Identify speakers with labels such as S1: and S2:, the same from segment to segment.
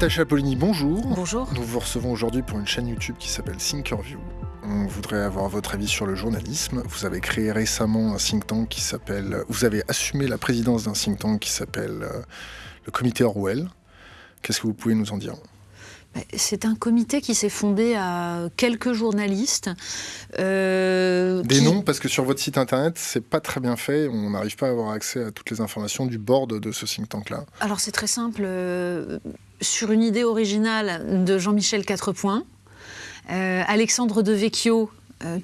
S1: Natacha Polini, bonjour.
S2: Bonjour.
S1: Nous vous recevons aujourd'hui pour une chaîne YouTube qui s'appelle Thinkerview. On voudrait avoir votre avis sur le journalisme. Vous avez créé récemment un think tank qui s'appelle. Vous avez assumé la présidence d'un think tank qui s'appelle euh, le Comité Orwell. Qu'est-ce que vous pouvez nous en dire?
S2: C'est un comité qui s'est fondé à quelques journalistes.
S1: Euh, Des noms, parce que sur votre site internet, c'est pas très bien fait. On n'arrive pas à avoir accès à toutes les informations du board de ce think tank-là.
S2: Alors c'est très simple. Euh, sur une idée originale de Jean-Michel Quatrepoint, euh, Alexandre Devecchio,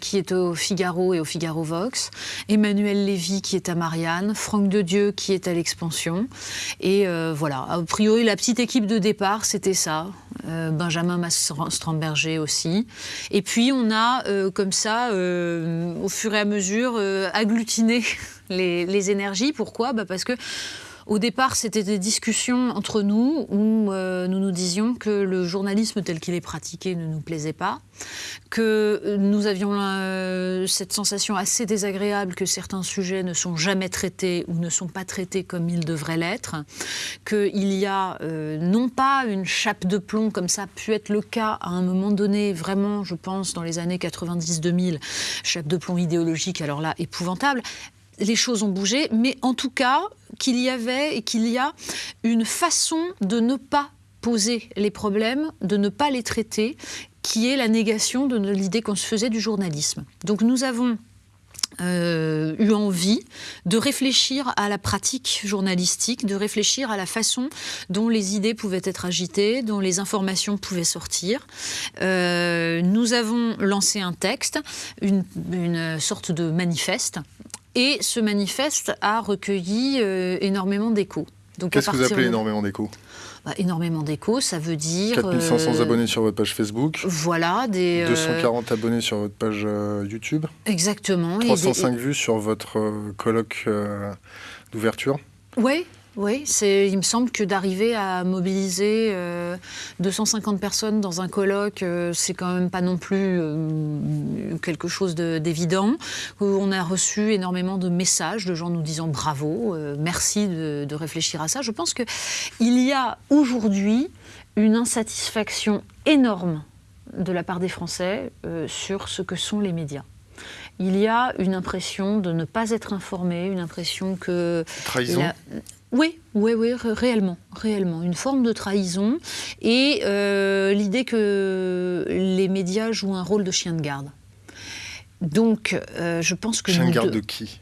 S2: qui est au Figaro et au Figaro Vox, Emmanuel Lévy qui est à Marianne, Franck de Dieu qui est à l'Expansion. Et euh, voilà, a priori la petite équipe de départ c'était ça, euh, Benjamin Stromberger aussi. Et puis on a comme ça, au fur et à mesure, agglutiné les, les énergies. Pourquoi? Bah Parce que au départ, c'était des discussions entre nous où euh, nous nous disions que le journalisme tel qu'il est pratiqué ne nous plaisait pas, que nous avions euh, cette sensation assez désagréable que certains sujets ne sont jamais traités ou ne sont pas traités comme ils devraient l'être, qu'il y a euh, non pas une chape de plomb comme ça a pu être le cas à un moment donné, vraiment, je pense, dans les années 90-2000, chape de plomb idéologique, alors là, épouvantable, les choses ont bougé, mais en tout cas, qu'il y avait et qu'il y a une façon de ne pas poser les problèmes, de ne pas les traiter, qui est la négation de l'idée qu'on se faisait du journalisme. Donc nous avons euh, eu envie de réfléchir à la pratique journalistique, de réfléchir à la façon dont les idées pouvaient être agitées, dont les informations pouvaient sortir. Euh, nous avons lancé un texte, une, une sorte de manifeste et ce manifeste a recueilli euh, énormément d'échos.
S1: Qu'est-ce que vous appelez énormément d'échos?
S2: Bah, énormément d'échos, ça veut dire...
S1: 4500 euh, abonnés sur votre page Facebook.
S2: Voilà, des...
S1: 240 euh, abonnits sur votre page YouTube.
S2: Exactement.
S1: 305 vues sur votre colloque d'ouverture.
S2: Oui, oui, il me semble que d'arriver à mobiliser 250 euh, personnes dans un colloque, euh, c'est quand même pas non plus euh, quelque chose d'évident. On a reçu énormément de messages de gens nous disant bravo, merci de, de, réfléchir à ça. Je pense qu'il y a aujourd'hui une insatisfaction énorme de la part des Français sur ce que sont les médias il y a une impression de ne pas être informé, une impression que...
S1: Trahison
S2: oui, oui, oui, réellement, réellement. Une forme de trahison et euh, l'idée que les médias jouent un rôle de chien de garde. Donc, euh, je pense que...
S1: Chien de garde de qui?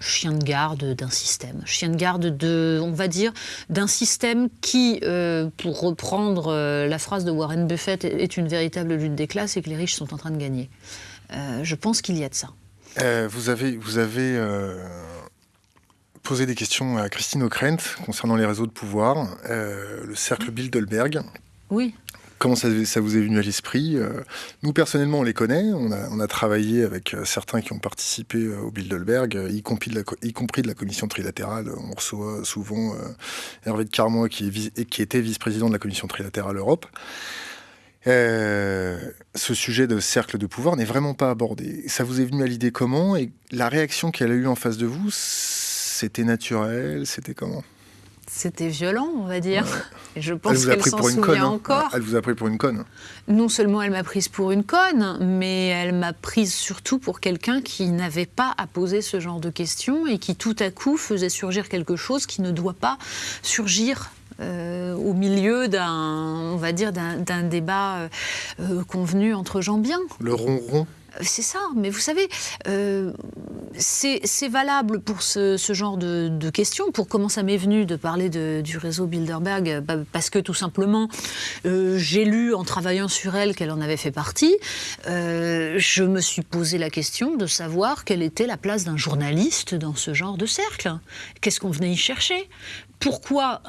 S2: Chien de garde d'un système, chien de garde de, on va dire, d'un système qui, euh, pour reprendre la phrase de Warren Buffett, est une véritable lutte des classes et que les riches sont en train de gagner. je pense qu'il y a de ça.
S1: vous avez, vous avez poser des questions à Christine Ockrent concernant les réseaux de pouvoir, euh, le cercle Bilderberg.
S2: Oui.
S1: Comment ça, vous est venu à l'esprit euh, Nous, personnellement, on les connaît. On a, on a travaillé avec euh, certains qui ont participé au Bilderberg, y compris, de la, y compris de la commission trilatérale. On reçoit souvent Hervé de Carmois, qui, est, qui était vice-président de la commission trilatérale Europe. ce sujet de cercle de pouvoir n'est vraiment pas abordé. Ça vous est venu à l'idée comment Et la réaction qu'elle a eue en face de vous, c'était naturel C'était comment?
S2: C'était violent, on va dire. je pense
S1: qu'elle
S2: s'en souvient
S1: hein.
S2: encore.
S1: Elle vous a pris pour une conne.
S2: Non seulement elle m'a prise pour une conne, mais elle m'a prise surtout pour quelqu'un qui n'avait pas à poser ce genre de questions et qui tout à coup faisait surgir quelque chose qui ne doit pas surgir euh, au milieu d'un, on va dire, d'un débat euh, euh, convenu entre gens bien.
S1: Le ronron
S2: c'est ça, mais vous savez, euh, c'est valable pour ce, genre de, questions. Pour comment ça m'est venu de parler du réseau Bilderberg bah, Parce que tout simplement, euh, j'ai lu en travaillant sur elle qu'elle en avait fait partie. Euh, je me suis posé la question de savoir quelle était la place d'un journaliste dans ce genre de cercle. Qu'est-ce qu'on venait y chercher? Pourquoi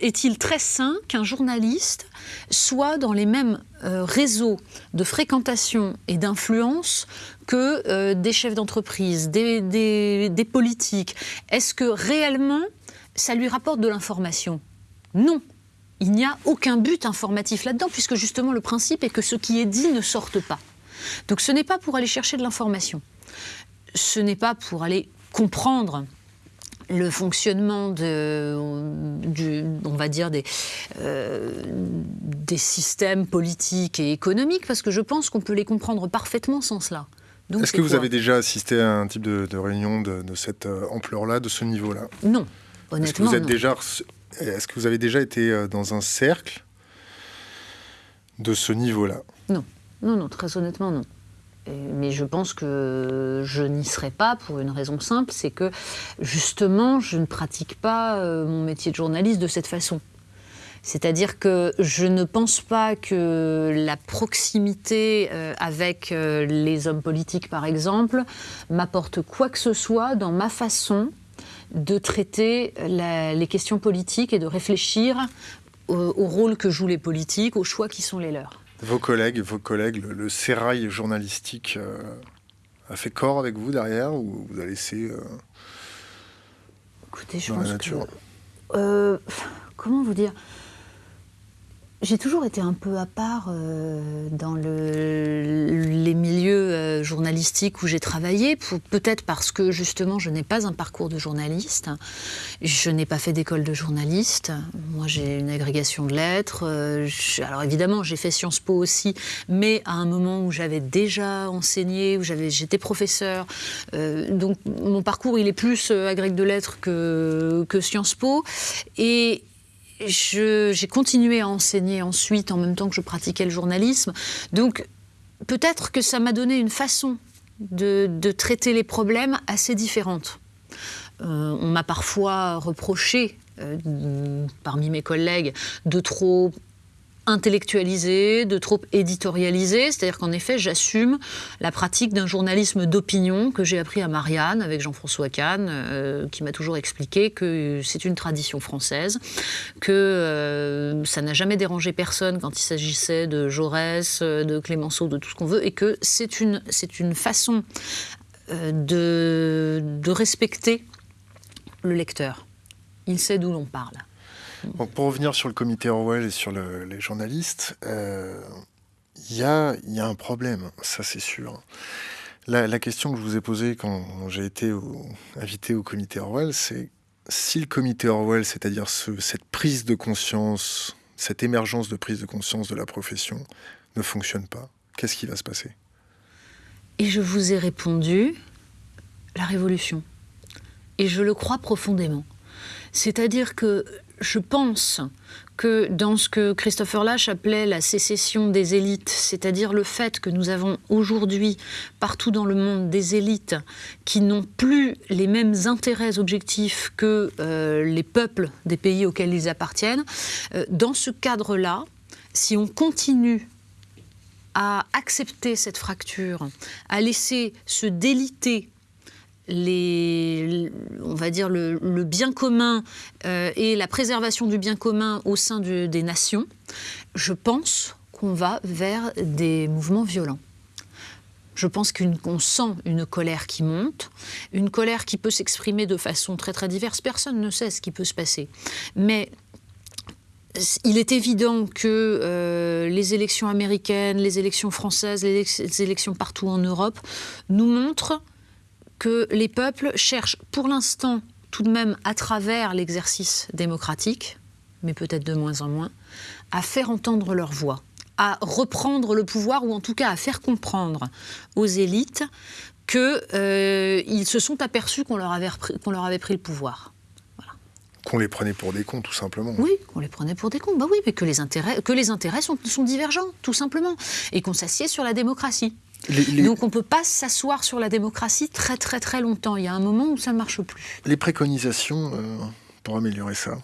S2: est-il très sain qu'un journaliste soit dans les mêmes euh, réseaux de fréquentation et d'influence que euh, des chefs d'entreprise, des, politiques Est-ce que réellement ça lui rapporte de l'information? Non. Il n'y a aucun but informatif là-dedans, puisque justement le principe est que ce qui est dit ne sorte pas. Donc ce n'est pas pour aller chercher de l'information. Ce n'est pas pour aller comprendre le fonctionnement de, du, on va dire des, euh, des systèmes politiques et économiques, parce que je pense qu'on peut les comprendre parfaitement sans cela.
S1: Est-ce que vous avez déjà assisté à un type de, réunion de, cette euh, ampleur-là, de ce niveau-là?
S2: Non, honnêtement. Est-ce que
S1: vous êtes déjà, est-ce que vous avez déjà été euh, dans un cercle de ce niveau-là?
S2: Non, non, non, très honnêtement, non mais je pense que je n'y serai pas pour une raison simple, c'est que justement, je ne pratique pas euh, mon métier de journaliste de cette façon. C'est-à-dire que je ne pense pas que la proximité euh, avec euh, les hommes politiques, par exemple, m'apporte quoi que ce soit dans ma façon de traiter les questions politiques et de réfléchir au rôle que jouent les politiques, aux choix qui sont les leurs.
S1: Vos collègues, vos collègues, le, le sérail journalistique euh, a fait corps avec vous derrière ou vous a laissé euh,
S2: Écoutez, je pense Que, euh, comment vous dire? J'ai toujours été un peu à part euh, dans les milieux euh, journalistiques où j'ai travaillé, peut-être parce que justement je n'ai pas un parcours de journaliste, je n'ai pas fait d'école de journaliste, moi j'ai une agrégation de lettres, euh, alors évidemment j'ai fait Sciences Po aussi, mais à un moment où j'avais déjà enseigné, où j'étais professeur, donc mon parcours il est plus agrég de lettres que, que Sciences Po, et j'ai continué à enseigner ensuite en même temps que je pratiquais le journalisme. Donc peut-être que ça m'a donné une façon de, traiter les problèmes assez différente. Euh, on m'a parfois reproché euh, parmi mes collègues de trop intellectualisé, de trop éditorialisé. C'est-à-dire qu'en effet, j'assume la pratique d'un journalisme d'opinion que j'ai appris à Marianne avec Jean-François Kahn, euh, qui m'a toujours expliqué que c'est une tradition française, que euh, ça n'a jamais dérangé personne quand il s'agissait de Jaurès, de Clémenceau, de tout ce qu'on veut, et que c'est une, c'est une façon euh, de, de respecter le lecteur. Il sait d'où l'on parle
S1: pour revenir sur le comité Orwell et sur les journalistes, il euh, y, a, un problème, ça c'est sûr. La, question que je vous ai posée quand j'ai été invité au comité Orwell, c'est si le comité Orwell, c'est-à-dire cette prise de conscience, cette émergence de prise de conscience de la profession, ne fonctionne pas, qu'est-ce qui va se passer?
S2: Et je vous ai répondu, la révolution. Et je le crois profondément. C'est-à-dire que je pense que dans ce que Christopher Lash appelait la sécession des élites, c'est-à-dire le fait que nous avons aujourd'hui partout dans le monde des élites qui n'ont plus les mêmes intérêts objectifs que euh, les peuples des pays auxquels ils appartiennent, euh, dans ce cadre-là, si on continue à accepter cette fracture, à laisser se déliter les, on va dire le, bien commun euh, et la préservation du bien commun au sein des nations, je pense qu'on va vers des mouvements violents. Je pense qu'on sent une colère qui monte, une colère qui peut s'exprimer de façon très très diverse. Personne ne sait ce qui peut se passer. Mais il est évident que euh, les élections américaines, les élections françaises, les élections partout en Europe nous montrent que les peuples cherchent pour l'instant, tout de même à travers l'exercice démocratique, mais peut-être de moins en moins, à faire entendre leur voix, à reprendre le pouvoir ou en tout cas à faire comprendre aux élites qu'ils euh, se sont aperçus qu'on leur, avait qu'on leur avait pris le pouvoir.
S1: Qu'on les prenait pour des cons, tout simplement.
S2: Oui, qu'on les prenait pour des cons. Bah oui, mais que les intérêts, que les intérêts sont, sont divergents, tout simplement. Et qu'on s'assied sur la démocratie. Donc on ne peut pas s'asseoir sur la démocratie très très très longtemps. Il y a un moment où ça ne marche plus.
S1: Les préconisations euh, pour améliorer ça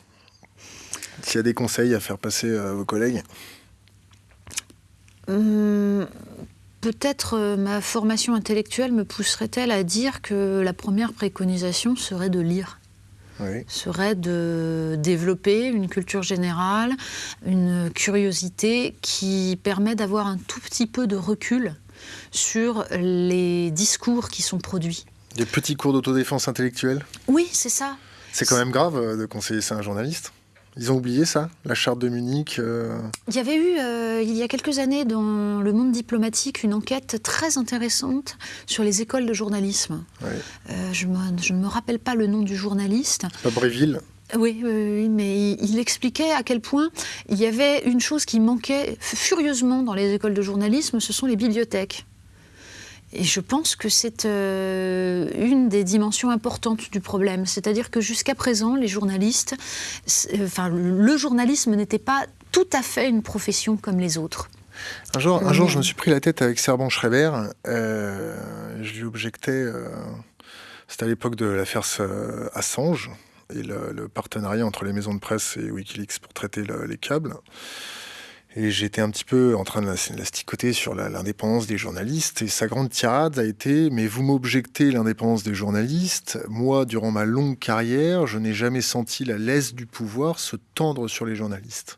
S1: S'il y a des conseils à faire passer à vos collègues
S2: hum, Peut-être euh, ma formation intellectuelle me pousserait-elle à dire que la première préconisation serait de lire? serait de développer une culture générale, une curiosité qui permet d'avoir un tout petit peu de recul sur les discours qui sont produits.
S1: Des petits cours d'autodéfense intellectuelle
S2: Oui, c'est ça.
S1: C'est quand même grave euh, de conseiller ça à un journaliste Ils ont oublié ça, la charte de Munich euh
S2: Il y avait eu, euh, il y a quelques années, dans le monde diplomatique, une enquête très intéressante sur les écoles de journalisme. je, ne me rappelle pas le nom du journaliste.
S1: Pas Bréville
S2: oui, mais il, expliquait à quel point il y avait une chose qui manquait furieusement dans les écoles de journalisme, ce sont les bibliothèques. Et je pense que c'est euh, une des dimensions importantes du problème. C'est-à-dire que jusqu'à présent, les journalistes, euh, enfin, le journalisme n'était pas tout à fait une profession comme les autres.
S1: Un jour, un jour je me suis pris la tête avec Serban Schreiber. Euh, je lui objectais, c'était à l'époque de l'affaire Assange et le, partenariat entre les maisons de presse et Wikileaks pour traiter les câbles. Et j'étais un petit peu en train de l'asticoter sur l'indépendance des journalistes. Et sa grande tirade a été Mais vous m'objectez l'indépendance des journalistes. Moi, durant ma longue carrière, je n'ai jamais senti la laisse du pouvoir se tendre sur les journalistes.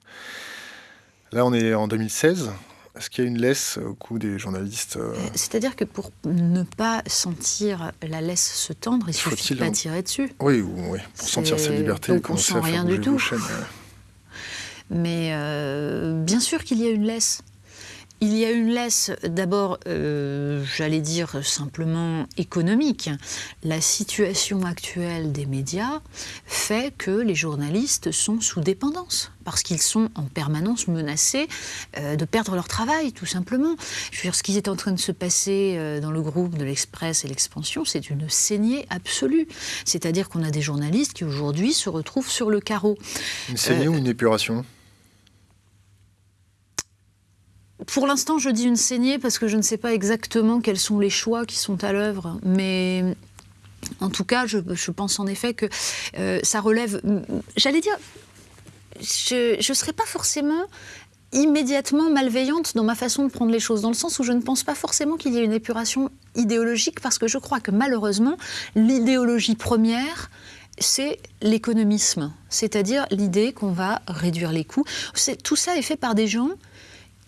S1: Là, on est en 2016. Est-ce qu'il y a une laisse au cou des journalistes euh
S2: euh, C'est-à-dire que pour ne pas sentir la laisse se tendre, il suffit de pas tirer dessus.
S1: Oui, oui, pour sentir sa liberté.
S2: Donc on sent rien du tout. Mais euh, bien sûr qu'il y a une laisse. Il y a une laisse d'abord, euh, j'allais dire simplement économique. La situation actuelle des médias fait que les journalistes sont sous dépendance parce qu'ils sont en permanence menacés euh, de perdre leur travail, tout simplement. Je veux dire, ce qui est en train de se passer dans le groupe de l'Express et l'Expansion, c'est une saignée absolue. C'est-à-dire qu'on a des journalistes qui aujourd'hui se retrouvent sur le carreau.
S1: Une saignée ou une épuration?
S2: Pour l'instant, je dis une saignée parce que je ne sais pas exactement quels sont les choix qui sont à l'œuvre, mais en tout cas, je, pense en effet que euh, ça relève. J'allais dire, je ne serais pas forcément immédiatement malveillante dans ma façon de prendre les choses, dans le sens où je ne pense pas forcément qu'il y ait une épuration idéologique, parce que je crois que malheureusement, l'idéologie première, c'est l'économisme, c'est-à-dire l'idée qu'on va réduire les coûts. Tout ça est fait par des gens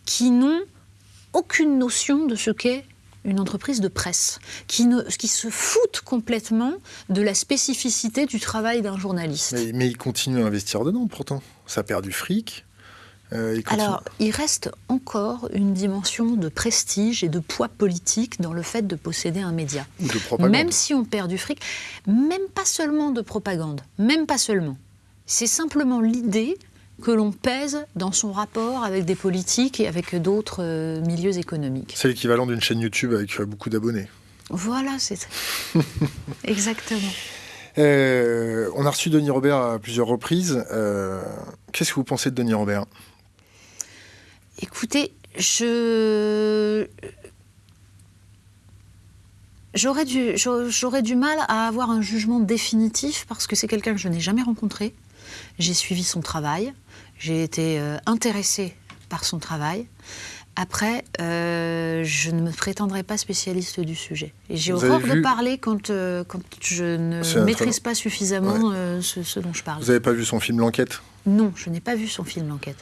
S2: qui n'ont aucune notion de ce qu'est une entreprise de presse, qui, ne, qui se foutent complètement de la spécificité du travail d'un journaliste.
S1: Mais, mais, ils continuent à investir dedans pourtant. Ça perd du fric.
S2: Euh, Alors, il reste encore une dimension de prestige et de poids politique dans le fait de posséder un média. Même si on perd du fric, même pas seulement de propagande, même pas seulement. C'est simplement l'idée que l'on pèse dans son rapport avec des politiques et avec d'autres euh, milieux économiques.
S1: C'est l'équivalent d'une chaîne YouTube avec euh, beaucoup d'abonnés.
S2: Voilà, c'est exactement.
S1: Euh, on a reçu Denis Robert à plusieurs reprises. Qu'est-ce que vous pensez de Denis Robert?
S2: Écoutez, je j'aurais du, j'aurais du mal à avoir un jugement définitif parce que c'est quelqu'un que je n'ai jamais rencontré. J'ai suivi son travail. J'ai été euh, intéressée par son travail. Après, euh, je ne me prétendrai pas spécialiste du sujet. Et j'ai horreur de parler quand, euh, quand je ne maîtrise pas suffisamment ce, dont je parle.
S1: Vous n'avez pas vu son film L'Enquête?
S2: Non, je n'ai pas vu son film L'Enquête.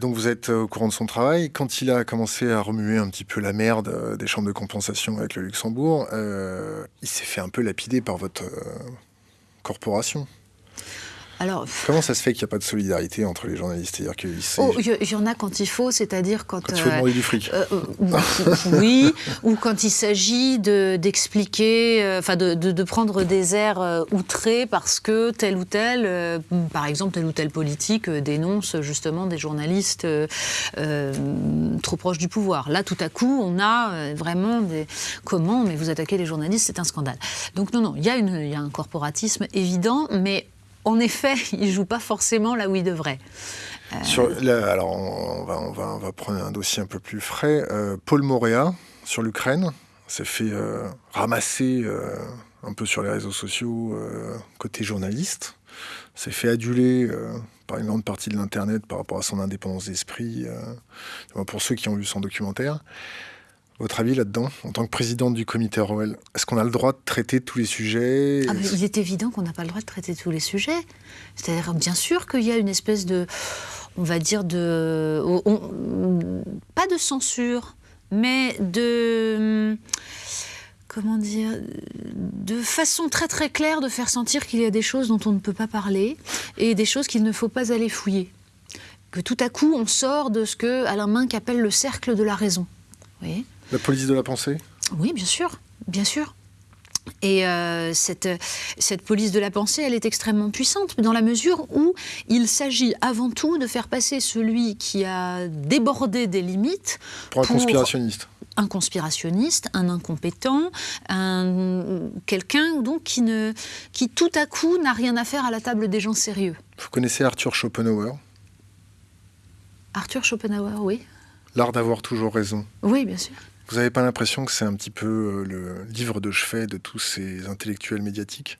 S1: donc vous êtes au courant de son travail. Quand il a commencé à remuer un petit peu la merde des chambres de compensation avec le Luxembourg, il s'est fait un peu lapider par votre corporation. Comment ça se fait qu'il n'y a pas de solidarité entre les journalistes?
S2: C'est-à-dire oh, il y, en a quand il faut, c'est-à-dire quand.
S1: Quand il faut demander du fric. Euh,
S2: euh, oui, ou quand il s'agit d'expliquer, euh, enfin de, prendre des airs outrés parce que tel ou tel, par exemple, tel ou tel politique dénonce justement des journalistes trop proches du pouvoir. Là, tout à coup, on a vraiment des. Comment Mais vous attaquez les journalistes, c'est un scandale. Donc, non, non, il y, y a un corporatisme évident, mais en effet, il joue pas forcément là où il devrait.
S1: Euh, alors, on va, prendre un dossier un peu plus frais. Euh, Paul Moréa, sur l'Ukraine, s'est fait euh, ramasser un peu sur les réseaux sociaux côté journaliste. S'est fait aduler par une grande partie de l'Internet par rapport à son indépendance d'esprit, pour ceux qui ont vu son documentaire. Votre avis là-dedans, en tant que présidente du comité ROL, est-ce qu'on a le droit de traiter tous les sujets?
S2: Ah, Il est évident qu'on n'a pas le droit de traiter tous les sujets. C'est-à-dire, bien sûr qu'il y a une espèce de, on va dire, de. pas de censure, mais de. comment dire, de façon très très claire de faire sentir qu'il y a des choses dont on ne peut pas parler et des choses qu'il ne faut pas aller fouiller. Que tout à coup on sort de ce que Alain Minck appelle le cercle de la raison.
S1: La police de la pensée?
S2: Oui, bien sûr, bien sûr. Et euh, cette, cette, police de la pensée, elle est extrêmement puissante dans la mesure où il s'agit avant tout de faire passer celui qui a débordé des limites
S1: pour un conspirationniste
S2: un conspirationniste, un incompétent, un, quelqu'un donc qui, ne, qui tout à coup n'a rien à faire à la table des gens sérieux.
S1: Vous connaissez Arthur Schopenhauer?
S2: Arthur Schopenhauer, oui.
S1: L'art d'avoir toujours raison.
S2: Oui, bien sûr.
S1: Vous n'avez pas l'impression que c'est un petit peu euh, le livre de chevet de tous ces intellectuels médiatiques?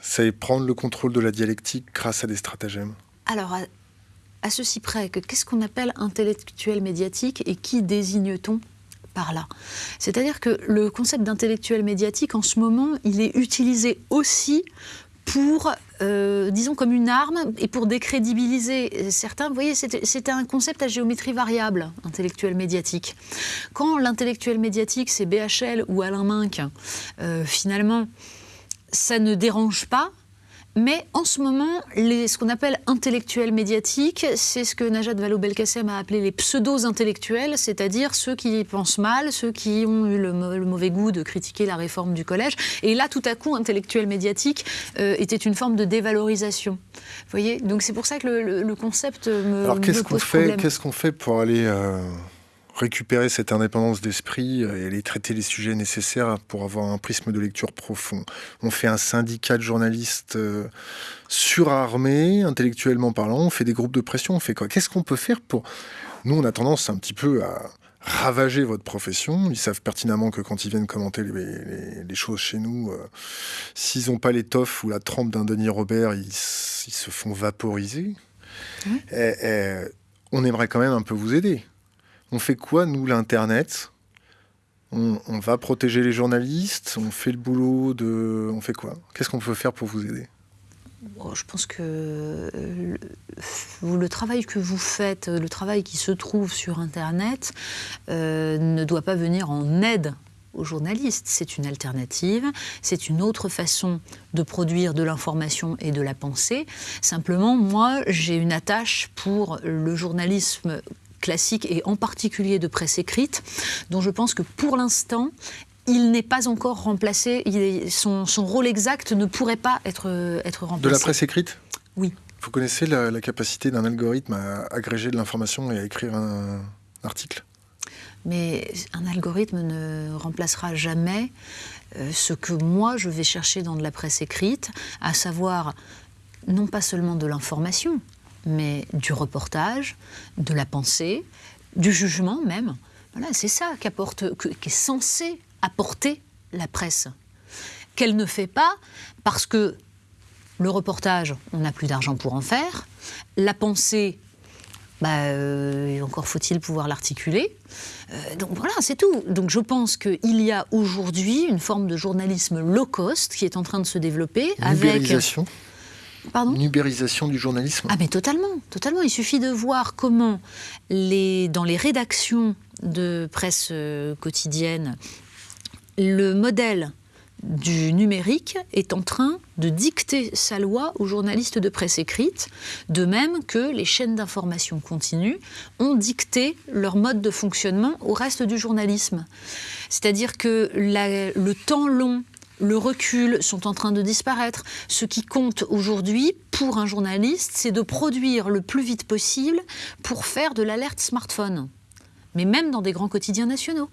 S1: C'est prendre le contrôle de la dialectique grâce à des stratagèmes?
S2: Alors, à, ceci près que qu'est-ce qu'on appelle intellectuel médiatique et qui désigne-t-on par là? C'est-à-dire que le concept d'intellectuel médiatique, en ce moment, il est utilisé aussi pour, euh, disons, comme une arme et pour décrédibiliser certains. Vous voyez, c'était un concept à géométrie variable, intellectuel médiatique. Quand l'intellectuel médiatique, c'est BHL ou Alain Minck, euh, finalement, ça ne dérange pas mais en ce moment, ce qu'on appelle intellectuels médiatiques, c'est ce que Najat Vallaud-Belkacem a appelé les pseudo-intellectuels, c'est-à-dire ceux qui pensent mal, ceux qui ont eu le, mauvais goût de critiquer la réforme du collège. Et là, tout à coup, intellectuel médiatique euh, était une forme de dévalorisation. Vous voyez? Donc c'est pour ça que le, concept me,
S1: Alors qu'est-ce
S2: qu'on
S1: fait pour aller euh, récupérer cette indépendance d'esprit et aller traiter les sujets nécessaires pour avoir un prisme de lecture profond. On fait un syndicat de journalistes euh, surarmés, intellectuellement parlant, on fait des groupes de pression, on fait quoi? Qu'est-ce qu'on peut faire pour... Nous, on a tendance un petit peu à ravager votre profession. Ils savent pertinemment que quand ils viennent commenter les, choses chez nous, euh, s'ils n'ont pas l'étoffe ou la trempe d'un Denis Robert, ils, se font vaporiser. on aimerait quand même un peu vous aider. On fait quoi, nous, l'Internet? On, va protéger les journalistes? On fait le boulot de... On fait quoi? Qu'est-ce qu'on peut faire pour vous aider?
S2: Je pense que euh, le, travail que vous faites, le travail qui se trouve sur Internet, euh, ne doit pas venir en aide aux journalistes. C'est une alternative, c'est une autre façon de produire de l'information et de la pensée. Simplement, moi, j'ai une attache pour le journalisme classique et en particulier de presse écrite, dont je pense que pour l'instant, il n'est pas encore remplacé, son, rôle exact ne pourrait pas être, être remplacé.
S1: De la presse écrite?
S2: Oui.
S1: Vous connaissez la, capacité d'un algorithme à agréger de l'information et à écrire un article?
S2: Mais un algorithme ne remplacera jamais euh, ce que moi je vais chercher dans de la presse écrite, à savoir non pas seulement de l'information, mais du reportage, de la pensée, du jugement même. Voilà, c'est ça qu'apporte, est censé apporter la presse. Qu'elle ne fait pas parce que le reportage, on n'a plus d'argent pour en faire. La pensée, bah, euh, encore faut-il pouvoir l'articuler. Euh, donc voilà, c'est tout. Donc je pense qu'il y a aujourd'hui une forme de journalisme low cost qui est en train de se développer.
S1: Avec une ubérisation du journalisme
S2: Ah mais totalement, totalement. Il suffit de voir comment les, dans les rédactions de presse euh, quotidienne, le modèle du numérique est en train de dicter sa loi aux journalistes de presse écrite, de même que les chaînes d'information continue ont dicté leur mode de fonctionnement au reste du journalisme. C'est-à-dire que le temps long le recul sont en train de disparaître. Ce qui compte aujourd'hui pour un journaliste, c'est de produire le plus vite possible pour faire de l'alerte smartphone, mais même dans des grands quotidiens nationaux.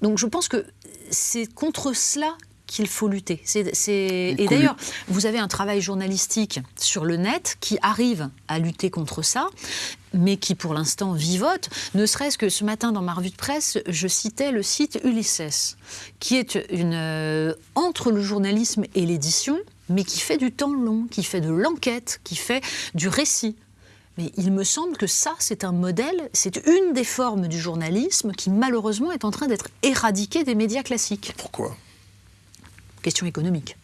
S2: Donc je pense que c'est contre cela qu'il faut lutter. Et d'ailleurs, vous avez un travail journalistique sur le net qui arrive à lutter contre ça, mais qui pour l'instant vivote. Ne serait-ce que ce matin dans ma revue de presse, je citais le site Ulysses, qui est une, euh, entre le journalisme et l'édition, mais qui fait du temps long, qui fait de l'enquête, qui fait du récit. Mais il me semble que ça, c'est un modèle, c'est une des formes du journalisme qui malheureusement est en train d'être éradiquée des médias classiques.
S1: Pourquoi?
S2: Question économique.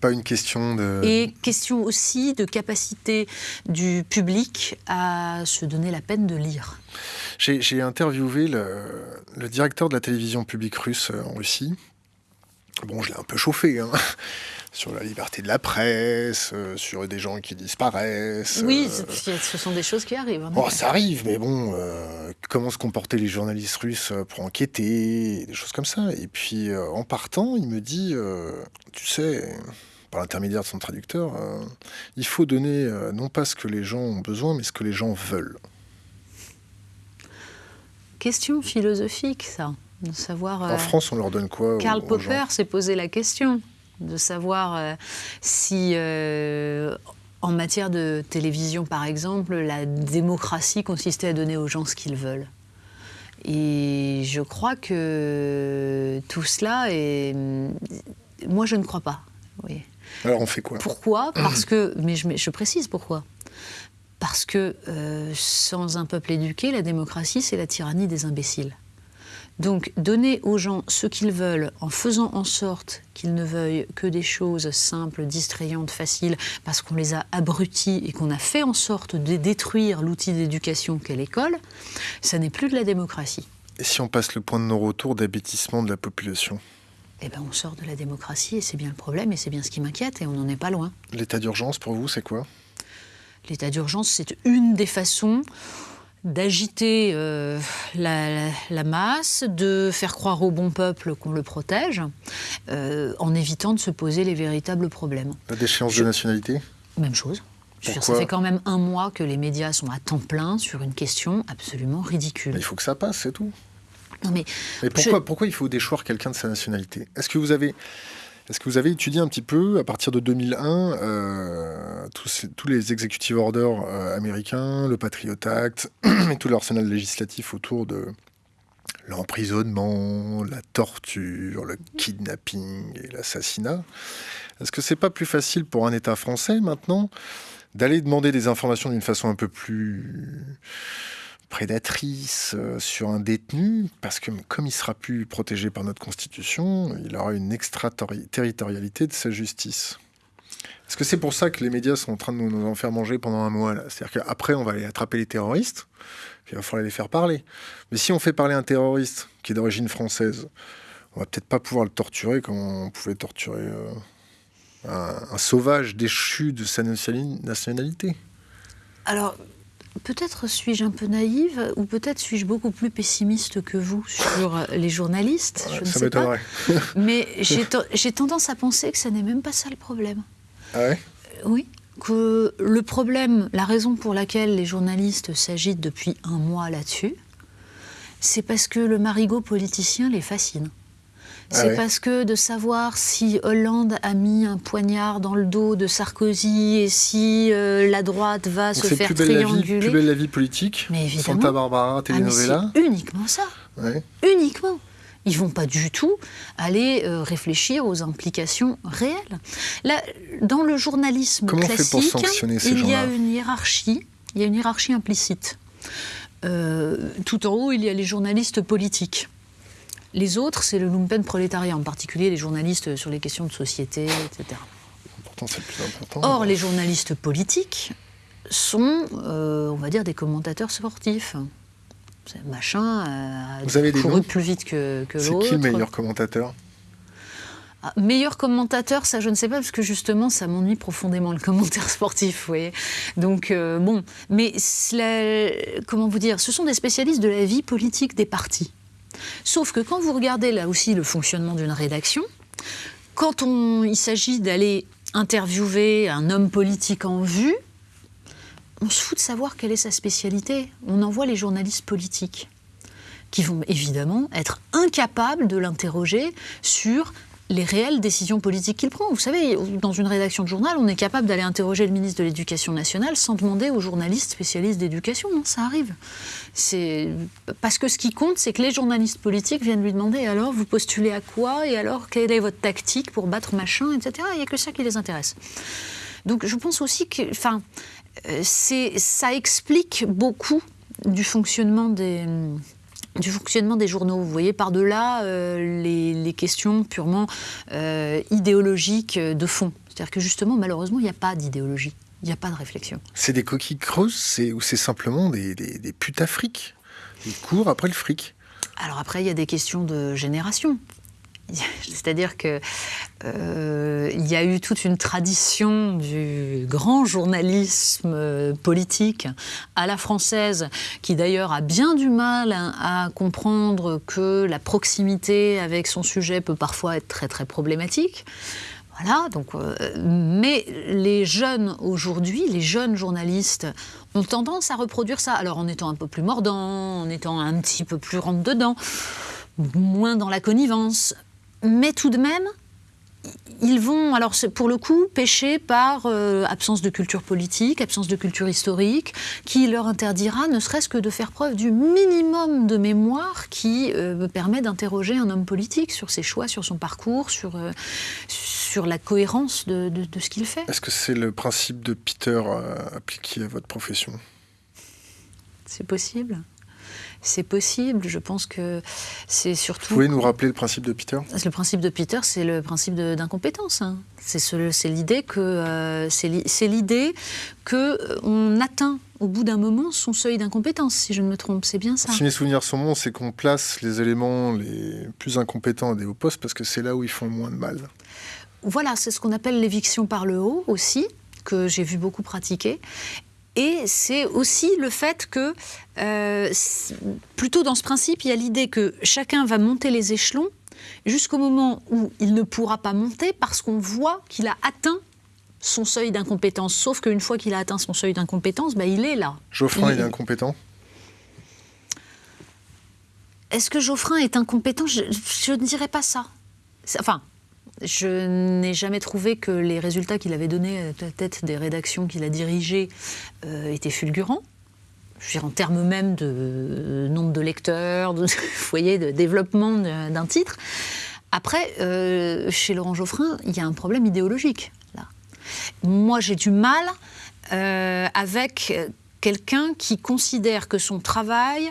S1: Pas une question de...
S2: Et question aussi de capacité du public à se donner la peine de lire.
S1: J'ai interviewé le, directeur de la télévision publique russe en Russie, Bon, je l'ai un peu chauffé, hein, sur la liberté de la presse, euh, sur des gens qui disparaissent.
S2: Oui,
S1: euh,
S2: ce sont des choses qui arrivent. Hein.
S1: Bon, ça arrive, mais bon, euh, comment se comportaient les journalistes russes pour enquêter, des choses comme ça. Et puis, en partant, il me dit, tu sais, par l'intermédiaire de son traducteur, il faut donner non pas ce que les gens ont besoin, mais ce que les gens veulent.
S2: Question philosophique, ça de savoir.
S1: En France, on leur donne quoi
S2: Karl Popper s'est posé la question de savoir euh, si, euh, en matière de télévision, par exemple, la démocratie consistait à donner aux gens ce qu'ils veulent. Et je crois que tout cela est. Moi, je ne crois pas. Oui.
S1: Alors, on fait quoi?
S2: Pourquoi? Parce que. Mais je, je, précise pourquoi. Parce que sans un peuple éduqué, la démocratie, c'est la tyrannie des imbéciles. Donc donner aux gens ce qu'ils veulent en faisant en sorte qu'ils ne veuillent que des choses simples, distrayantes, faciles, parce qu'on les a abrutis et qu'on a fait en sorte de détruire l'outil d'éducation qu'est l'école, ça n'est plus de la démocratie.
S1: Et si on passe le point de non-retour de la population?
S2: Eh ben, on sort de la démocratie et c'est bien le problème et c'est bien ce qui m'inquiète et on n'en est pas loin.
S1: L'état d'urgence pour vous, c'est quoi?
S2: L'état d'urgence, c'est une des façons d'agiter euh, la, masse, de faire croire au bon peuple qu'on le protège, euh, en évitant de se poser les véritables problèmes.
S1: La déchéance de nationalité?
S2: Même chose. ça fait quand même un mois que les médias sont à temps plein sur une question absolument ridicule.
S1: il faut que ça passe, c'est tout.
S2: Non mais,
S1: pourquoi, pourquoi il faut déchoir quelqu'un de sa nationalité? Est-ce que vous avez est-ce que vous avez étudié un petit peu, à partir de 2001, euh, tous, les executive orders euh, américains, le Patriot Act et tout l'arsenal législatif autour de l'emprisonnement, la torture, le kidnapping et l'assassinat? Est-ce que c'est pas plus facile pour un État français maintenant d'aller demander des informations d'une façon un peu plus prédatrice euh, sur un détenu, parce que comme il sera plus protégé par notre Constitution, il aura une extraterritorialité de sa justice. Est-ce que c'est pour ça que les médias sont en train de nous en faire manger pendant un mois C'est-à-dire qu'après, on va aller attraper les terroristes, puis il va falloir les faire parler. Mais si on fait parler un terroriste qui est d'origine française, on va peut-être pas pouvoir le torturer comme on pouvait torturer euh, un, un sauvage déchu de sa nationalité.
S2: Alors, Peut-être suis-je un peu naïve ou peut-être suis-je beaucoup plus pessimiste que vous sur les journalistes. je ne sais pas. Mais j'ai tendance à penser que ça n'est même pas ça le problème.
S1: Ah ouais?
S2: Euh, Oui. Que le problème, la raison pour laquelle les journalistes s'agitent depuis un mois là-dessus, c'est parce que le marigot politicien les fascine. Ah c'est parce que de savoir si Hollande a mis un poignard dans le dos de Sarkozy et si euh, la droite va se faire
S1: plus
S2: trianguler.
S1: plus belle la vie politique.
S2: Mais évidemment.
S1: Santa Barbara, telenovela.
S2: Ah, uniquement ça. Uniquement. Ils vont pas du tout aller euh, réfléchir aux implications réelles. Là, dans le journalisme classique, il y a une hiérarchie. Il y a une hiérarchie implicite. Euh, tout en haut, il y a les journalistes politiques. Les autres, c'est le lumpen prolétariat, en particulier les journalistes sur les questions de société, etc.
S1: c'est le plus important.
S2: Or, les journalistes politiques sont, euh, on va dire, des commentateurs sportifs. Machin a
S1: Vous avez
S2: couru plus vite que, que l'autre.
S1: C'est qui le meilleur commentateur?
S2: Ah, meilleur commentateur, ça je ne sais pas, parce que justement ça m'ennuie profondément le commentaire sportif, vous voyez. Donc euh, bon, mais comment vous dire, ce sont des spécialistes de la vie politique des partis. Sauf que quand vous regardez là aussi le fonctionnement d'une rédaction, quand il s'agit d'aller interviewer un homme politique en vue, on se fout de savoir quelle est sa spécialité. On envoie les journalistes politiques qui vont évidemment être incapables de l'interroger sur les réelles décisions politiques qu'il prend. Vous savez, dans une rédaction de journal, on est capable d'aller interroger le ministre de l'Éducation nationale sans demander aux journalistes spécialistes d'éducation. Non, ça arrive. C'est parce que ce qui compte, c'est que les journalistes politiques viennent lui demander alors vous postulez à quoi? Et alors quelle est votre tactique pour battre machin, etc. Il n'y a que ça qui les intéresse. Donc je pense aussi que, enfin, euh, ça explique beaucoup du fonctionnement des du fonctionnement des journaux. Vous voyez, par-delà euh, les, questions purement euh, idéologiques de fond. C'est-à-dire que justement, malheureusement, il n'y a pas d'idéologie, il n'y a pas de réflexion.
S1: C'est des coquilles creuses ou c'est simplement des, des, des putafriques Ils courent après le fric
S2: Alors après, il y a des questions de génération. C'est-à-dire que euh, il y a eu toute une tradition du grand journalisme euh, politique à la française, qui d'ailleurs a bien du mal à comprendre que la proximité avec son sujet peut parfois être très très problématique. Voilà, donc, euh, mais les jeunes aujourd'hui, les jeunes journalistes, ont tendance à reproduire ça. Alors en étant un peu plus mordant, en étant un petit peu plus rentre dedans, moins dans la connivence, mais tout de même, ils vont, alors pour le coup, pêcher par euh, absence de culture politique, absence de culture historique, qui leur interdira ne serait-ce que de faire preuve du minimum de mémoire qui euh, permet d'interroger un homme politique sur ses choix, sur son parcours, sur, euh, sur la cohérence de, de ce qu'il fait.
S1: Est-ce que c'est le principe de Peter appliqué à votre profession?
S2: C'est possible c'est possible. Je pense que c'est surtout. Vous
S1: pouvez nous rappeler le principe de Peter?
S2: Le principe de Peter, c'est le principe d'incompétence. Hein. C'est l'idée que euh, c'est l'idée que euh, on atteint au bout d'un moment son seuil d'incompétence, si je ne me trompe. C'est bien ça.
S1: Si mes souvenirs sont bons, c'est qu'on place les éléments les plus incompétents à des hauts postes parce que c'est là où ils font le moins de mal.
S2: Voilà, c'est ce qu'on appelle l'éviction par le haut aussi que j'ai vu beaucoup pratiquer. Et c'est aussi le fait que, euh, plutôt dans ce principe, il y a l'idée que chacun va monter les échelons jusqu'au moment où il ne pourra pas monter parce qu'on voit qu'il a atteint son seuil d'incompétence. Sauf qu'une fois qu'il a atteint son seuil d'incompétence, bah, il est là.
S1: Geoffrin, il, est incompétent?
S2: Est-ce que Geoffrin est incompétent? Je, je, ne dirais pas ça. Enfin, je n'ai jamais trouvé que les résultats qu'il avait donnés à la tête des rédactions qu'il a dirigées euh, étaient fulgurants. Je veux en termes même de nombre de lecteurs, de, voyez, de développement d'un titre. Après, euh, chez Laurent Geoffrin, il y a un problème idéologique. Là. Moi, j'ai du mal euh, avec quelqu'un qui considère que son travail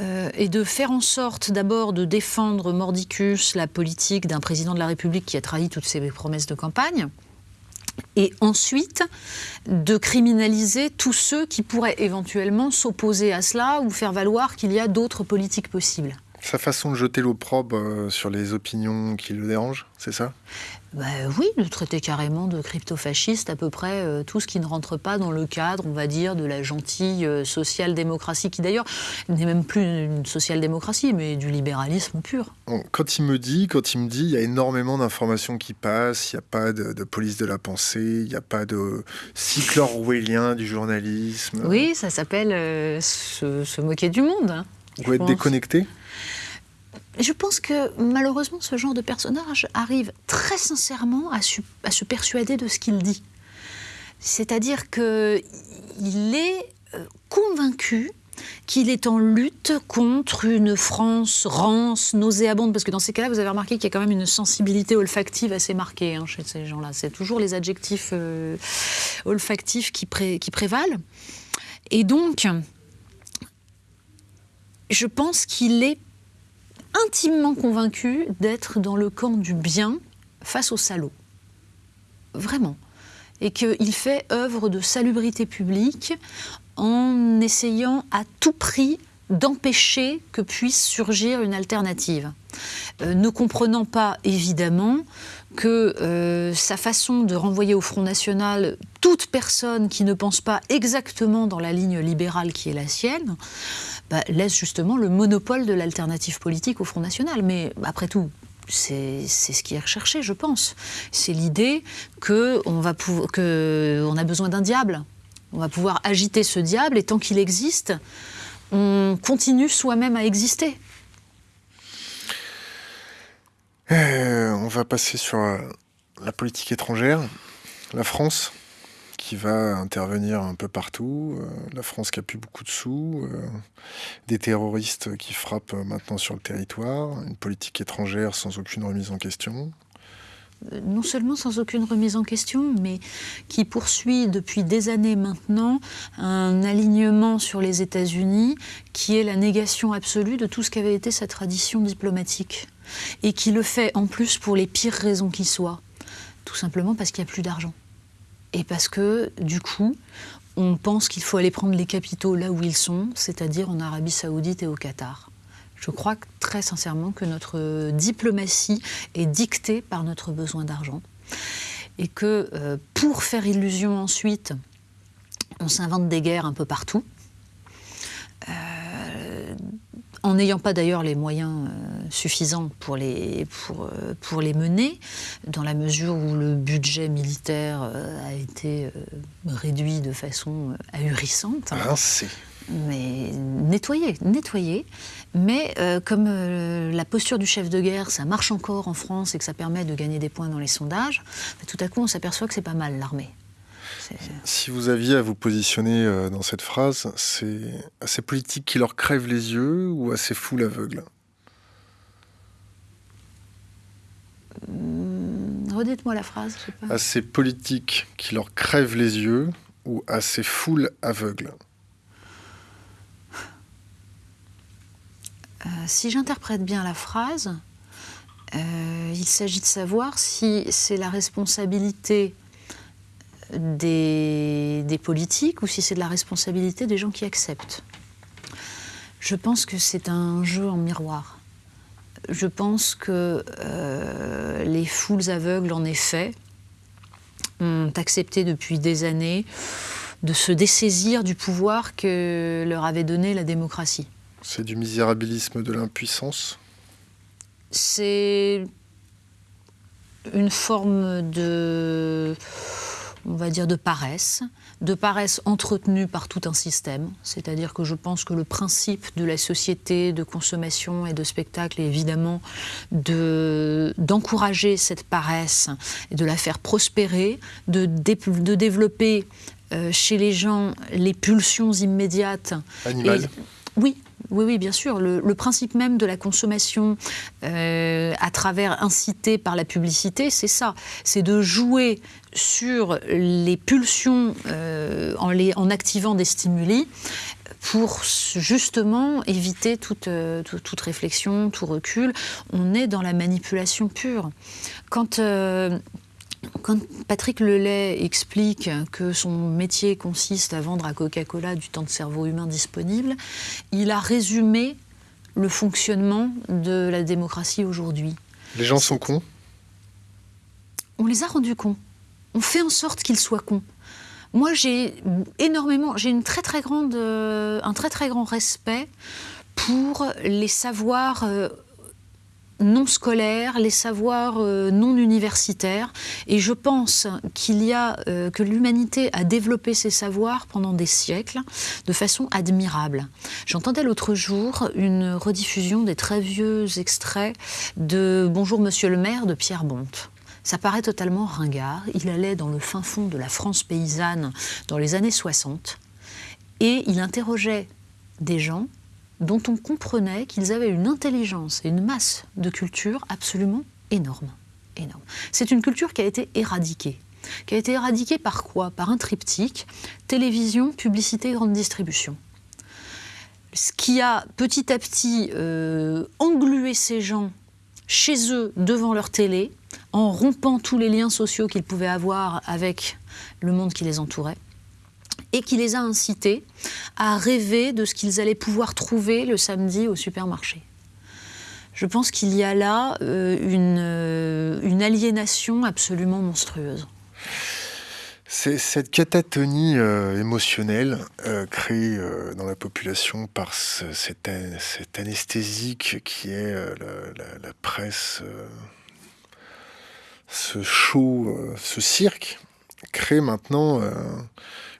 S2: euh, est de faire en sorte d'abord de défendre mordicus la politique d'un président de la République qui a trahi toutes ses promesses de campagne, et ensuite de criminaliser tous ceux qui pourraient éventuellement s'opposer à cela ou faire valoir qu'il y a d'autres politiques possibles.
S1: Sa façon de jeter l'opprobre euh, sur les opinions qui le dérangent, c'est ça?
S2: Bah oui, de traiter carrément de crypto-fasciste à peu près euh, tout ce qui ne rentre pas dans le cadre, on va dire, de la gentille euh, social-démocratie, qui d'ailleurs n'est même plus une social-démocratie, mais du libéralisme pur.
S1: Quand il me dit, quand il me dit, il y a énormément d'informations qui passent, il n'y a pas de, police de la pensée, il n'y a pas de cycle orwellien du journalisme.
S2: Oui, ça s'appelle euh, se, moquer du monde. Hein,
S1: Vous êtes déconnecté?
S2: Je pense que malheureusement, ce genre de personnage arrive très sincèrement à, se persuader de ce qu'il dit. C'est-à-dire qu'il est euh, convaincu qu'il est en lutte contre une France rance, nauséabonde, parce que dans ces cas-là, vous avez remarqué qu'il y a quand même une sensibilité olfactive assez marquée hein, chez ces gens-là. C'est toujours les adjectifs euh, olfactifs qui, qui prévalent. Et donc, je pense qu'il est intimement convaincu d'être dans le camp du bien face au salaud. Vraiment. Et qu'il fait œuvre de salubrité publique en essayant à tout prix d'empêcher que puisse surgir une alternative. Euh, ne comprenant pas évidemment que euh, sa façon de renvoyer au Front National toute personne qui ne pense pas exactement dans la ligne libérale qui est la sienne, bah, laisse justement le monopole de l'alternative politique au Front National. Mais après tout, c'est ce qui est recherché, je pense. C'est l'idée qu'on a besoin d'un diable. On va pouvoir agiter ce diable et tant qu'il existe, on continue soi-même à exister.
S1: Euh, on va passer sur euh, la politique étrangère. La France, qui va intervenir un peu partout, euh, la France qui a plus beaucoup de sous, des terroristes qui frappent maintenant sur le territoire, une politique étrangère sans aucune remise en question.
S2: Non seulement sans aucune remise en question, mais qui poursuit depuis des années maintenant un alignement sur les États-Unis qui est la négation absolue de tout ce qu'avait été sa tradition diplomatique. Et qui le fait en plus pour les pires raisons qui soient. Tout simplement parce qu'il n'y a plus d'argent et parce que du coup, on pense qu'il faut aller prendre les capitaux là où ils sont, c'est-à-dire en Arabie saoudite et au Qatar. Je crois très sincèrement que notre diplomatie est dictée par notre besoin d'argent et que euh, pour faire illusion ensuite, on s'invente des guerres un peu partout. Euh, en n'ayant pas d'ailleurs les moyens euh, suffisants pour les, pour, pour les mener, dans la mesure où le budget militaire a été réduit de façon ahurissante.
S1: Rincé
S2: mais nettoyer, nettoyer. Mais euh, comme euh, la posture du chef de guerre, ça marche encore en France et que ça permet de gagner des points dans les sondages, bah, tout à coup on s'aperçoit que c'est pas mal l'armée.
S1: Si vous aviez à vous positionner euh, dans cette phrase, c'est assez politique qui leur crève les yeux ou assez fou l'aveugle?
S2: Hum, Redites-moi la phrase.
S1: Assez politique qui leur crève les yeux ou assez foule aveugle
S2: Euh, si j'interprète bien la phrase, euh, il s'agit de savoir si c'est la responsabilité des, politiques ou si c'est de la responsabilité des gens qui acceptent. Je pense que c'est un jeu en miroir. Je pense que euh, les foules aveugles, en effet, ont accepté depuis des années de se dessaisir du pouvoir que leur avait donné la démocratie.
S1: C'est du misérabilisme de l'impuissance
S2: C'est une forme de, on va dire, de paresse, de paresse entretenue par tout un système. C'est-à-dire que je pense que le principe de la société de consommation et de spectacle est évidemment d'encourager cette paresse et de la faire prospérer, de, de développer euh, chez les gens les pulsions immédiates.
S1: Animales.
S2: oui, oui, oui, bien sûr. Le, principe même de la consommation euh, à travers incité par la publicité, c'est ça. C'est de jouer sur les pulsions euh, en, activant des stimuli pour justement éviter toute, euh, toute, réflexion, tout recul. On est dans la manipulation pure. Quand quand Patrick Lelay explique que son métier consiste à vendre à Coca-Cola du temps de cerveau humain disponible, il a résumé le fonctionnement de la démocratie aujourd'hui.
S1: Les gens sont cons?
S2: On les a rendus cons. On fait en sorte qu'ils soient cons. Moi, j'ai énormément, j'ai une très très grande, euh, un très très grand respect pour les savoirs euh, non scolaires, les savoirs euh, non universitaires. Et je pense qu'il y a, euh, que l'humanité a développé ces savoirs pendant des siècles de façon admirable. J'entendais l'autre jour une rediffusion des très vieux extraits de Bonjour Monsieur le maire de Pierre Bonte. Ça paraît totalement ringard. Il allait dans le fin fond de la France paysanne dans les années 60 et il interrogeait des gens dont on comprenait qu'ils avaient une intelligence et une masse de culture absolument énorme. C'est une culture qui a été éradiquée. Qui a été éradiquée par quoi? Par un triptyque, télévision, publicité, grande distribution. Ce qui a petit à petit euh, englué ces gens chez eux, devant leur télé, en rompant tous les liens sociaux qu'ils pouvaient avoir avec le monde qui les entourait et qui les a incités à rêver de ce qu'ils allaient pouvoir trouver le samedi au supermarché. Je pense qu'il y a là euh, euh, une, aliénation absolument monstrueuse.
S1: C'est cette catatonie euh, émotionnelle créée dans la population par cet, anesthésique qui est la, presse, ce show, ce cirque, crée maintenant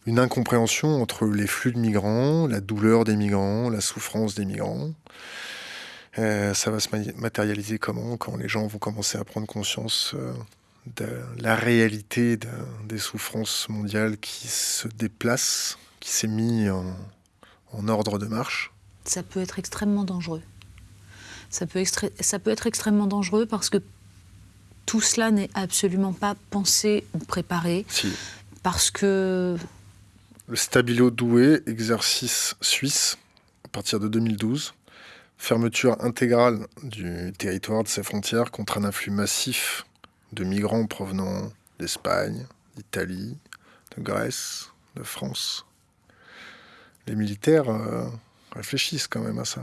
S1: une incompréhension entre les flux de migrants, la douleur des migrants, la souffrance des migrants. Euh, ça va se matérialiser comment Quand les gens vont commencer à prendre conscience euh, de la réalité des souffrances mondiales qui se déplacent, qui s'est mis en, en, ordre de marche?
S2: Ça peut être extrêmement dangereux. Ça peut, ça peut être extrêmement dangereux parce que tout cela n'est absolument pas pensé ou préparé.
S1: Si.
S2: Parce que
S1: le Stabilo Douai, exercice suisse, à partir de 2012. Fermeture intégrale du territoire de ses frontières contre un afflux massif de migrants provenant d'Espagne, d'Italie, de Grèce, de France. Les militaires euh, réfléchissent quand même à ça.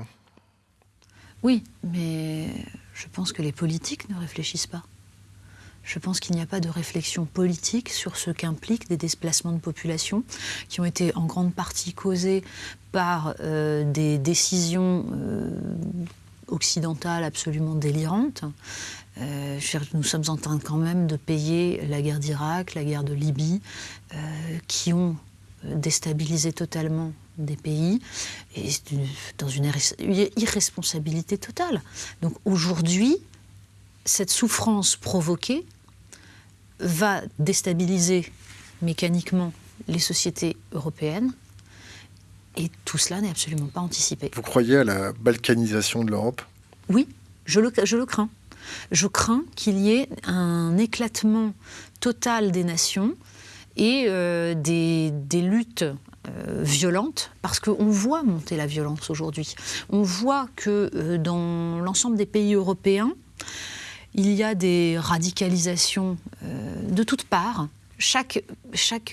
S2: Oui, mais je pense que les politiques ne réfléchissent pas. Je pense qu'il n'y a pas de réflexion politique sur ce qu'impliquent des déplacements de population qui ont été en grande partie causés par euh, des décisions euh, occidentales absolument délirantes. Euh, nous sommes en train quand même de payer la guerre d'Irak, la guerre de Libye, qui ont déstabilisé totalement des pays et dans une irresponsabilité totale. Donc aujourd'hui, cette souffrance provoquée va déstabiliser mécaniquement les sociétés européennes. Et tout cela n'est absolument pas anticipé.
S1: Vous croyez à la balkanisation de l'Europe?
S2: Oui, je le, je le crains. Je crains qu'il y ait un éclatement total des nations et euh, des, des, luttes euh, violentes, parce qu'on voit monter la violence aujourd'hui. On voit que euh, dans l'ensemble des pays européens, il y a des radicalisations euh, de toutes parts. Chaque,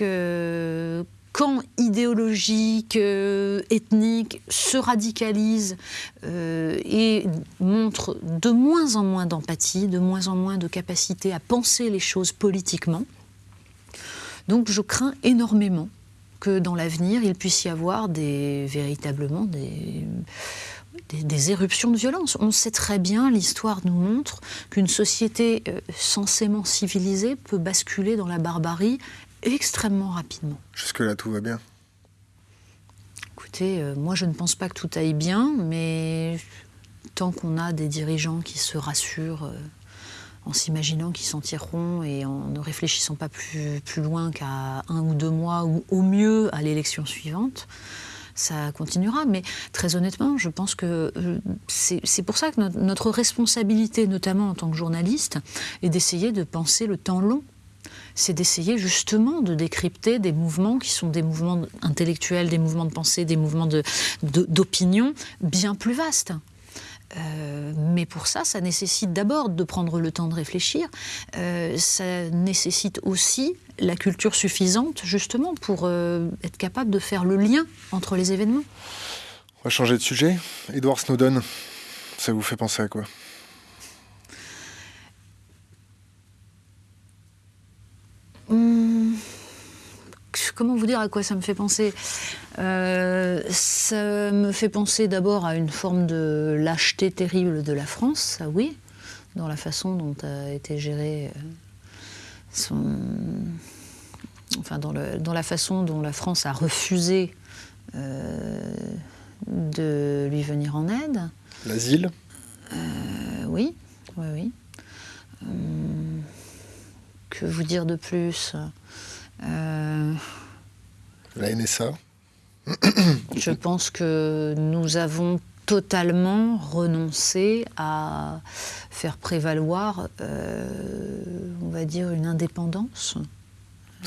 S2: euh, camp idéologique, euh, ethnique se radicalise et montre de moins en moins d'empathie, de moins en moins de capacité à penser les choses politiquement. Donc je crains énormément que dans l'avenir, il puisse y avoir véritablement des, des, éruptions de violence. On sait très bien, l'histoire nous montre qu'une société euh, censément civilisée peut basculer dans la barbarie extrêmement rapidement.
S1: Jusque-là, tout va bien
S2: Écoutez, euh, moi je ne pense pas que tout aille bien, mais tant qu'on a des dirigeants qui se rassurent euh, en s'imaginant qu'ils s'en tireront et en ne réfléchissant pas plus, plus loin qu'à un ou deux mois ou au mieux à l'élection suivante, ça continuera. Mais très honnêtement, je pense que euh, c'est pour ça que notre responsabilité, notamment en tant que journaliste, est d'essayer de penser le temps long c'est d'essayer justement de décrypter des mouvements qui sont des mouvements intellectuels, des mouvements de pensée, des mouvements d'opinion bien plus vastes. Euh, mais pour ça, ça nécessite d'abord de prendre le temps de réfléchir. Euh, ça nécessite aussi la culture suffisante, justement, pour euh, être capable de faire le lien entre les événements.
S1: On va changer de sujet. Edward Snowden, ça vous fait penser à quoi?
S2: Hum, Comment vous dire à quoi ça me fait penser? Euh, Ça me fait penser d'abord à une forme de lâcheté terrible de la France, ça oui, dans la façon dont a été géré euh, son... Enfin, dans, le, dans, la façon dont la France a refusé euh, de lui venir en aide.
S1: L'asile
S2: Oui, oui, oui. Hum, que vous dire de plus?
S1: La NSA
S2: Je pense que nous avons totalement renoncé à faire prévaloir, euh, on va dire, une indépendance.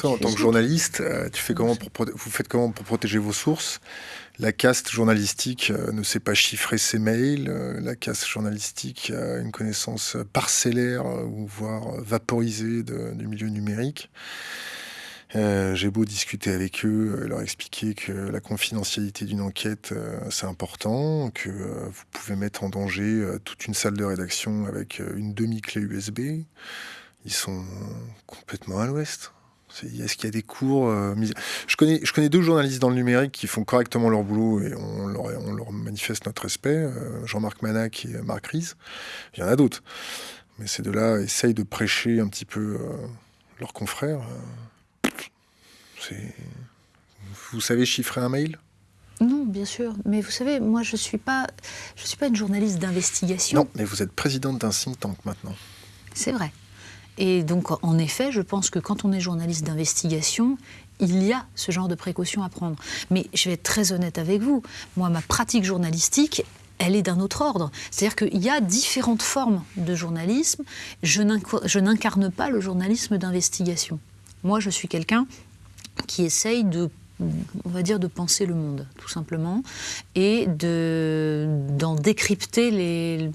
S1: En tant que journaliste, euh, tu fais comment pour, vous faites comment pour protéger vos sources? La caste journalistique euh, ne sait pas chiffrer ses mails. la caste journalistique a une connaissance parcellaire voire vaporisée du milieu numérique. Euh, j'ai beau discuter avec eux, euh, leur expliquer que la confidentialité d'une enquête, euh, c'est important, que vous pouvez mettre en danger toute une salle de rédaction avec une demi-clé USB. Ils sont complètement à l'ouest. Est-ce qu'il y a des cours je, connais, je connais deux journalistes dans le numérique qui font correctement leur boulot et on leur, on leur manifeste notre respect, Jean-Marc Manac et Marc Ries. Il y en a d'autres. Mais ces deux-là essayent de prêcher un petit peu leurs confrères. Vous savez chiffrer un mail?
S2: Non, bien sûr. Mais vous savez, moi, je ne suis, pas, je suis pas une journaliste d'investigation.
S1: Non, mais vous êtes présidente d'un think tank maintenant.
S2: C'est vrai. Et donc, en effet, je pense que quand on est journaliste d'investigation, il y a ce genre de précautions à prendre. Mais je vais être très honnête avec vous. Moi, ma pratique journalistique, elle est d'un autre ordre. C'est-à-dire qu'il y a différentes formes de journalisme. Je n'incarne pas le journalisme d'investigation. Moi, je suis quelqu'un qui essaye de on va dire de penser le monde, tout simplement, et d'en décrypter les,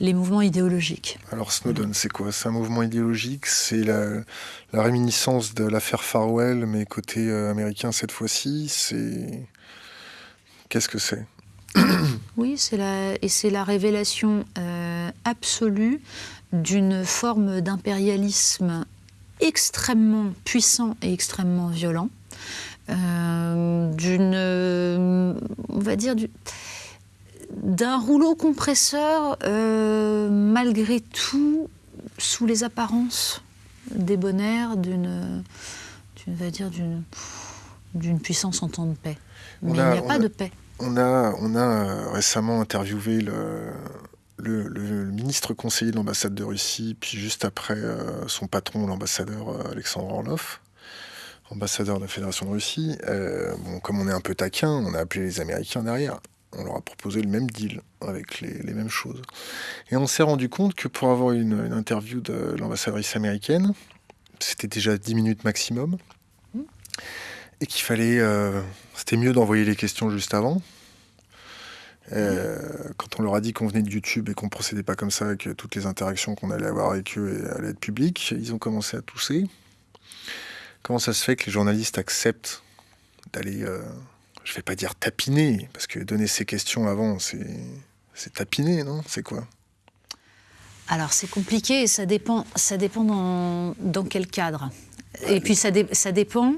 S2: les mouvements idéologiques.
S1: Alors Snowden, c'est quoi? C'est un mouvement idéologique C'est la, réminiscence de l'affaire Farwell, mais côté euh, américain cette fois-ci C'est... Qu'est-ce que c'est?
S2: Oui, c'est la, et c'est la révélation euh, absolue d'une forme d'impérialisme extrêmement puissant et extrêmement violent, euh, d'une, on va dire, d'un rouleau compresseur euh, malgré tout sous les apparences débonnaires d'une, va dire d'une, d'une puissance en temps de paix. Mais il n'y a pas de paix.
S1: On a, on a euh, récemment interviewé le, le, ministre conseiller de l'ambassade de Russie, puis juste après euh, son patron, l'ambassadeur euh, Alexandre Orlov, ambassadeur de la Fédération de Russie. bon, comme on est un peu taquin, on a appelé les Américains derrière. On leur a proposé le même deal, avec les, les mêmes choses. Et on s'est rendu compte que pour avoir une, une interview de l'ambassadrice américaine, c'était déjà 10 minutes maximum et qu'il fallait. Euh, c'était mieux d'envoyer les questions juste avant. Euh, quand on leur a dit qu'on venait de YouTube et qu'on procédait pas comme ça, que toutes les interactions qu'on allait avoir avec eux allaient être publiques, ils ont commencé à tousser. Comment ça se fait que les journalistes acceptent d'aller, euh, je vais pas dire tapiner, parce que donner ces questions avant, c'est tapiner, non? C'est quoi?
S2: Alors c'est compliqué ça dépend, ça dépend dans, dans quel cadre. Et puis ça dépend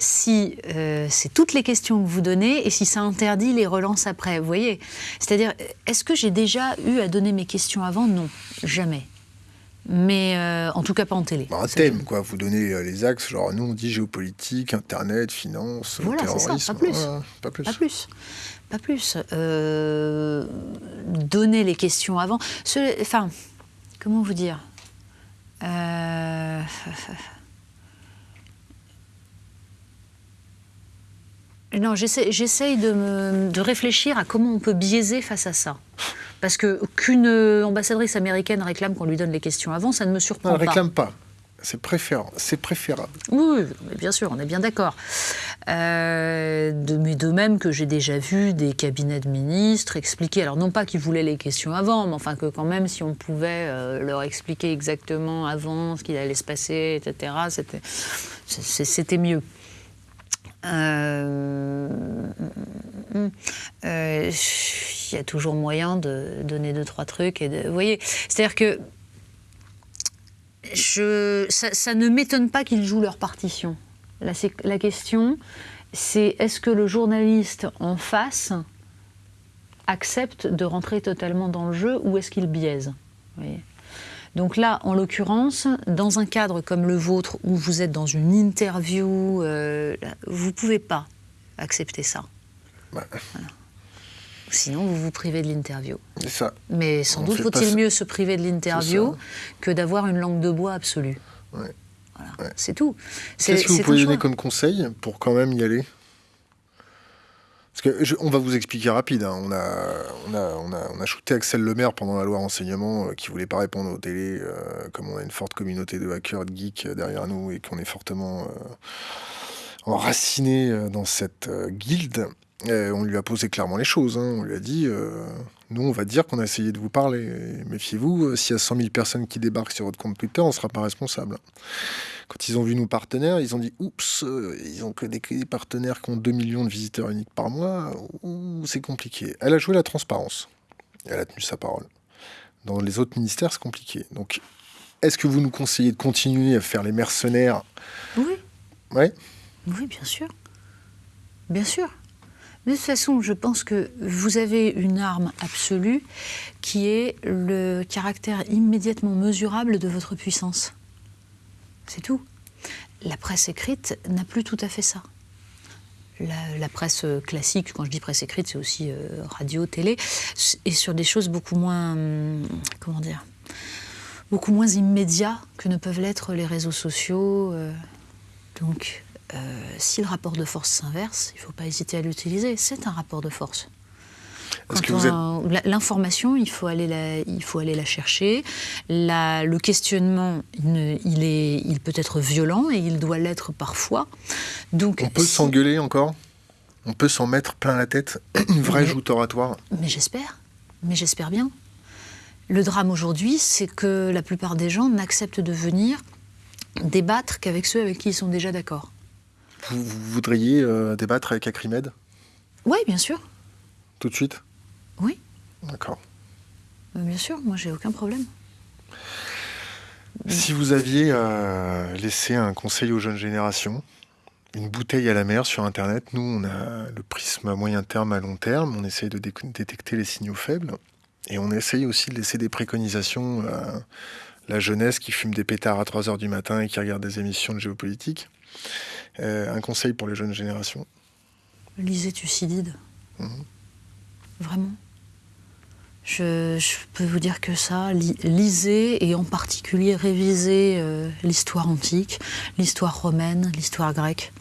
S2: si euh, c'est toutes les questions que vous donnez et si ça interdit les relances après. Vous voyez C'est-à-dire, est-ce que j'ai déjà eu à donner mes questions avant? Non, jamais. Mais euh, en tout cas pas en télé.
S1: Bah, un thème, quoi. Vous donnez euh, les axes, genre nous on dit géopolitique, internet, finance,
S2: voilà,
S1: terrorisme.
S2: Ça, pas plus. pas plus. Pas plus. Pas plus. donner les questions avant. Enfin, comment vous dire? Non, j'essaye de, de, réfléchir à comment on peut biaiser face à ça. Parce que qu'une ambassadrice américaine réclame qu'on lui donne les questions avant, ça ne me surprend
S1: pas.
S2: Elle
S1: ne réclame pas. C'est préférable. C'est préférable.
S2: Oui, bien sûr, on est bien d'accord. Euh, de, mais de même que j'ai déjà vu des cabinets de ministres expliquer, alors non pas qu'ils voulaient les questions avant, mais enfin que quand même, si on pouvait euh, leur expliquer exactement avant ce qu'il allait se passer, etc., c'était mieux. Euh, euh, il y a toujours moyen de donner deux, trois trucs. Et de, voyez, c'est-à-dire que je, ça, ne m'étonne pas qu'ils jouent leur partition. La, la question, c'est est-ce que le journaliste en face accepte de rentrer totalement dans le jeu ou est-ce qu'il biaise donc là, en l'occurrence, dans un cadre comme le vôtre, où vous êtes dans une interview, euh, vous ne pouvez pas accepter ça. Sinon, vous vous privez de l'interview.
S1: Ça.
S2: Mais sans doute faut-il mieux se priver de l'interview que d'avoir une langue de bois absolue.
S1: Ouais.
S2: Voilà. C'est tout.
S1: Qu'est-ce que vous pouvez donner comme conseil pour quand même y aller? On va vous expliquer rapide. Hein. On, a, on, a, on, a, on, a, shooté Axel Lemaire pendant la loi renseignement qui euh, qui voulait pas répondre aux télé, euh, comme on a une forte communauté de hackers, de geeks euh, derrière nous et qu'on est fortement enraciné dans cette guilde. on lui a posé clairement les choses. Hein. On lui a dit nous, on va dire qu'on a essayé de vous parler. Méfiez-vous, s'il y a 100 000 personnes qui débarquent sur votre compte Twitter, on ne sera pas responsable. Quand ils ont vu nos partenaires, ils ont dit oups, euh, ils ont que des partenaires qui ont 2 millions de visiteurs uniques par mois, c'est compliqué. Elle a joué la transparence. Elle a tenu sa parole. Dans les autres ministères, c'est compliqué. Donc, est-ce que vous nous conseillez de continuer à faire les mercenaires?
S2: Oui.
S1: Ouais
S2: Oui, bien sûr. Bien sûr. De toute façon, je pense que vous avez une arme absolue qui est le caractère immédiatement mesurable de votre puissance. C'est tout. La presse écrite n'a plus tout à fait ça. La, presse classique, quand je dis presse écrite, c'est aussi euh, radio, télé, et sur des choses beaucoup moins, hum, comment dire, beaucoup moins immédiats que ne peuvent l'être les réseaux sociaux. Euh. donc, euh, si le rapport de force s'inverse, il ne faut pas hésiter à l'utiliser. C'est un rapport de force. L'information, il, faut aller la, il faut aller la chercher. le questionnement, il, est, il peut être violent et il doit l'être parfois. Donc,
S1: On peut s'engueuler encore? On peut s'en mettre plein la tête Une vraie joute oratoire?
S2: Mais j'espère. Mais j'espère bien. Le drame aujourd'hui, c'est que la plupart des gens n'acceptent de venir débattre qu'avec ceux avec qui ils sont déjà d'accord.
S1: Vous, voudriez euh, débattre avec Acrimed
S2: Oui, bien sûr.
S1: Tout de suite?
S2: Oui.
S1: D'accord.
S2: Bien sûr, moi j'ai aucun problème.
S1: Si vous aviez euh, laissé un conseil aux jeunes générations, une bouteille à la mer sur Internet, nous on a le prisme à moyen terme, à long terme, on essaye de détecter les signaux faibles et on essaye aussi de laisser des préconisations à la jeunesse qui fume des pétards à 3h du matin et qui regarde des émissions de géopolitique. Euh, un conseil pour les jeunes générations?
S2: Lisez Thucydide. Mmh. Vraiment. Je, peux vous dire que ça, lisez et en particulier révisez euh, l'histoire antique, l'histoire romaine, l'histoire grecque.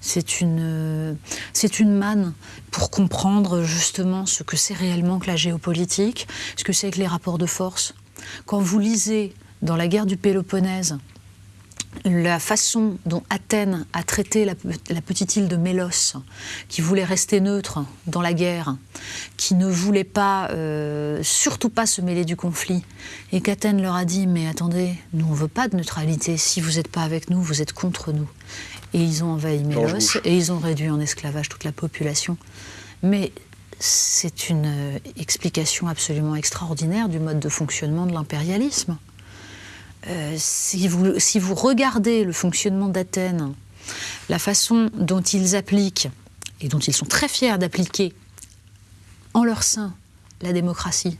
S2: C'est une, c'est une manne pour comprendre justement ce que c'est réellement que la géopolitique, ce que c'est que les rapports de force. Quand vous lisez dans la guerre du Péloponnèse la façon dont Athènes a traité la, petite île de Mélos, qui voulait rester neutre dans la guerre, qui ne voulait pas, euh, surtout pas se mêler du conflit, et qu'Athènes leur a dit Mais attendez, nous on veut pas de neutralité, si vous n'êtes pas avec nous, vous êtes contre nous. Et ils ont envahi Mélos et ils ont réduit en esclavage toute la population. Mais c'est une euh, explication absolument extraordinaire du mode de fonctionnement de l'impérialisme. Euh, si, vous, si vous regardez le fonctionnement d'Athènes, la façon dont ils appliquent, et dont ils sont très fiers d'appliquer en leur sein la démocratie,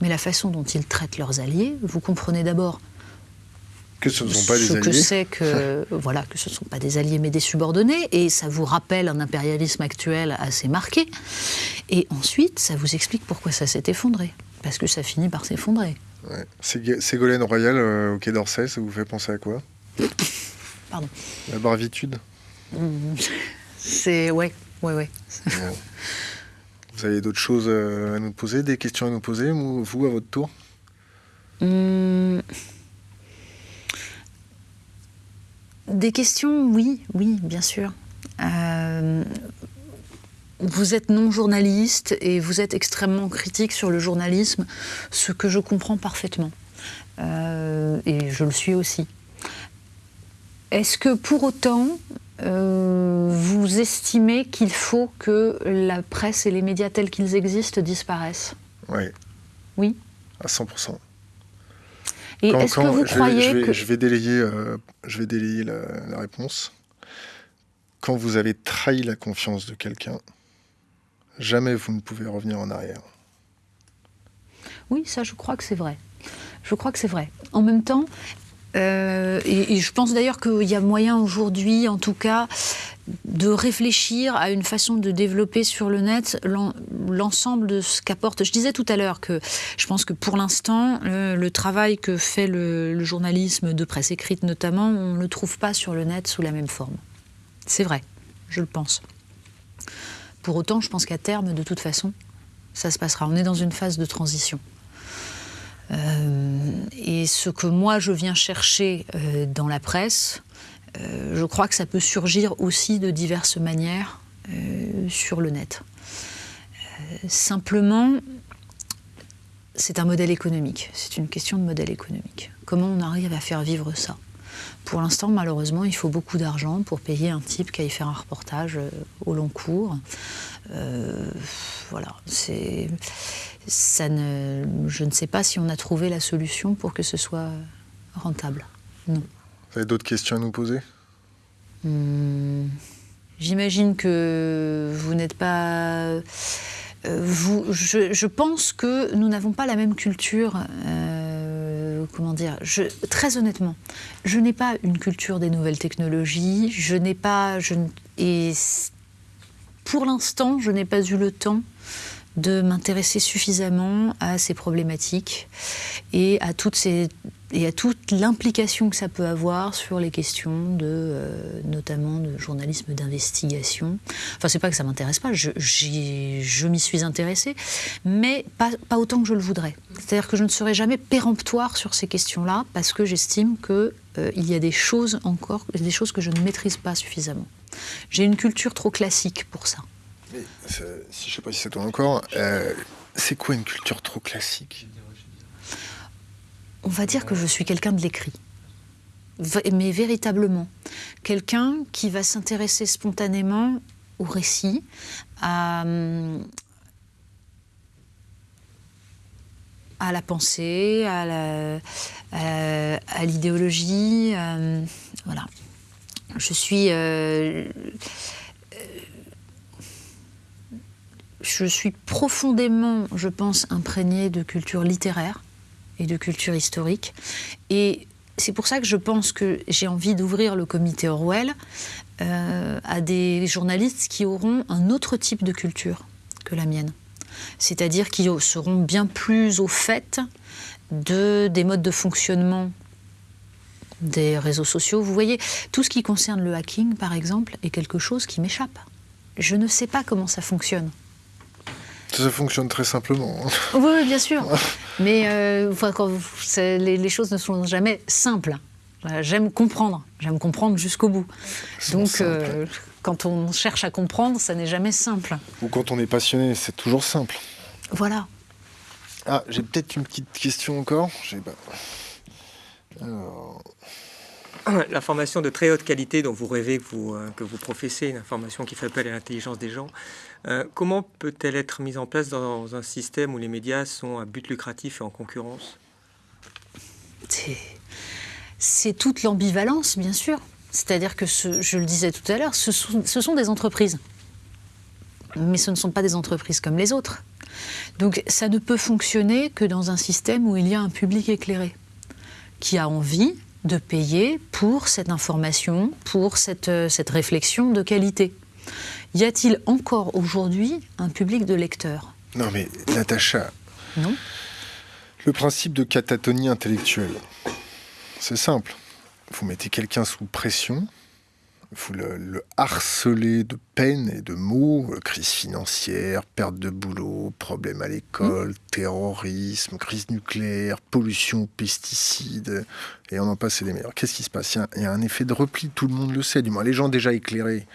S2: mais la façon dont ils traitent leurs alliés, vous comprenez d'abord
S1: que ce ne sont pas des
S2: alliés. que c'est que voilà que ce ne sont pas des alliés mais des subordonnés et ça vous rappelle un impérialisme actuel assez marqué et ensuite ça vous explique pourquoi ça s'est effondré parce que ça finit par s'effondrer.
S1: Ouais. Ségolène Royal euh, au Quai d'Orsay, ça vous fait penser à quoi?
S2: Pardon.
S1: La bravitude
S2: mmh. C'est. Ouais, ouais, ouais.
S1: Vous avez d'autres choses euh, à nous poser, des questions à nous poser, vous, à votre tour?
S2: Mmh. Des questions, oui, oui, bien sûr. Euh, vous êtes non journaliste et vous êtes extrêmement critique sur le journalisme, ce que je comprends parfaitement. Euh, et je le suis aussi. Est-ce que pour autant, euh, vous estimez qu'il faut que la presse et les médias tels qu'ils existent disparaissent?
S1: Oui.
S2: Oui?
S1: À 100%.
S2: Et est-ce que vous croyez
S1: je vais,
S2: que...
S1: Je vais délayer, euh, je vais délayer la réponse. Quand vous avez trahi la confiance de quelqu'un, jamais vous ne pouvez revenir en arrière.
S2: Oui, ça, je crois que c'est vrai. Je crois que c'est vrai. En même temps, euh, et, je pense d'ailleurs qu'il y a moyen aujourd'hui, en tout cas, de réfléchir à une façon de développer sur le net l'ensemble de ce qu'apporte. Je disais tout à l'heure que je pense que pour l'instant, le, travail que fait le, le, journalisme de presse écrite notamment, on ne le trouve pas sur le net sous la même forme. C'est vrai, je le pense. Pour autant, je pense qu'à terme, de toute façon, ça se passera. On est dans une phase de transition. Euh, et ce que moi je viens chercher euh, dans la presse, euh, je crois que ça peut surgir aussi de diverses manières sur le net. simplement, c'est un modèle économique, c'est une question de modèle économique. Comment on arrive à faire vivre ça? Pour l'instant, malheureusement, il faut beaucoup d'argent pour payer un type qui aille faire un reportage euh, au long cours. Euh, voilà, c'est. Ça ne, je ne sais pas si on a trouvé la solution pour que ce soit rentable. Non.
S1: Vous avez d'autres questions à nous poser?
S2: Hmm, J'imagine que vous n'êtes pas. Euh, vous, je, pense que nous n'avons pas la même culture comment dire, très honnêtement, je n'ai pas une culture des nouvelles technologies, je n'ai pas, et pour l'instant, je n'ai pas eu le temps de m'intéresser suffisamment à ces problématiques et à toutes ces et à toute l'implication que ça peut avoir sur les questions de, euh, notamment de journalisme d'investigation. Enfin, c'est pas que ça m'intéresse pas, je, je m'y suis intéressée, mais pas, pas, autant que je le voudrais. C'est-à-dire que je ne serai jamais péremptoire sur ces questions-là parce que j'estime qu'il euh, il y a des choses encore, des choses que je ne maîtrise pas suffisamment. J'ai une culture trop classique pour ça.
S1: Mais, si je sais pas si c'est toi encore, euh, c'est quoi une culture trop classique?
S2: On va dire que je suis quelqu'un de l'écrit. Mais véritablement, quelqu'un qui va s'intéresser spontanément au récit, à, la pensée, à l'idéologie. voilà. Je suis. Euh, je suis profondément, je pense, imprégnée de culture littéraire et de culture historique. Et c'est pour ça que je pense que j'ai envie d'ouvrir le comité Orwell euh, à des journalistes qui auront un autre type de culture que la mienne. C'est-à-dire qui seront bien plus au fait de, des modes de fonctionnement des réseaux sociaux. Vous voyez, tout ce qui concerne le hacking, par exemple, est quelque chose qui m'échappe. Je ne sais pas comment ça fonctionne.
S1: Ça fonctionne très simplement. Hein.
S2: Oui, bien sûr. Mais euh, les, choses ne sont jamais simples. J'aime comprendre. J'aime comprendre jusqu'au bout. Donc, euh, quand on cherche à comprendre, ça n'est jamais simple.
S1: Ou quand on est passionné, c'est toujours simple.
S2: Voilà.
S1: Ah, j'ai peut-être une petite question encore. Alors...
S3: L'information de très haute qualité dont vous rêvez que vous, euh, que vous professez, une information qui fait appel à l'intelligence des gens, euh, comment peut-elle être mise en place dans un système où les médias sont à but lucratif et en concurrence?
S2: C'est toute l'ambivalence, bien sûr. C'est-à-dire que, je le disais tout à l'heure, ce sont, des entreprises. Mais ce ne sont pas des entreprises comme les autres. Donc ça ne peut fonctionner que dans un système où il y a un public éclairé, qui a envie de payer pour cette information, pour cette, euh, cette réflexion de qualité. Y a-t-il encore aujourd'hui un public de lecteurs?
S1: Non mais Natacha.
S2: Non.
S1: Le principe de catatonie intellectuelle, c'est simple. Vous mettez quelqu'un sous pression, vous le, harceler de peine et de mots, euh, crise financière, perte de boulot, problème à l'école, mmh. terrorisme, crise nucléaire, pollution, pesticides, et on en passe les meilleurs. Qu'est-ce qui se passe? Il y, a, un effet de repli, tout le monde le sait, du moins les gens déjà éclairés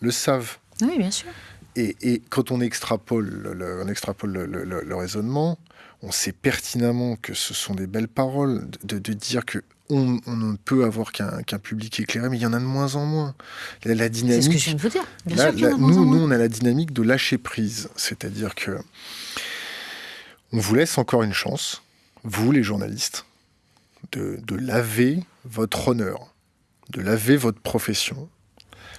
S1: le savent.
S2: Oui, bien sûr.
S1: Et, quand on extrapole, le, on extrapole le, raisonnement, on sait pertinemment que ce sont des belles paroles, de, de dire que on, ne peut avoir qu'un public éclairé, mais il y en a de moins en moins.
S2: La, dynamique. C'est ce que je viens de vous dire. Bien sûr
S1: nous, nous, on a la dynamique de lâcher prise, c'est-à-dire que on vous laisse encore une chance, vous les journalistes, de, laver votre honneur, de laver votre profession.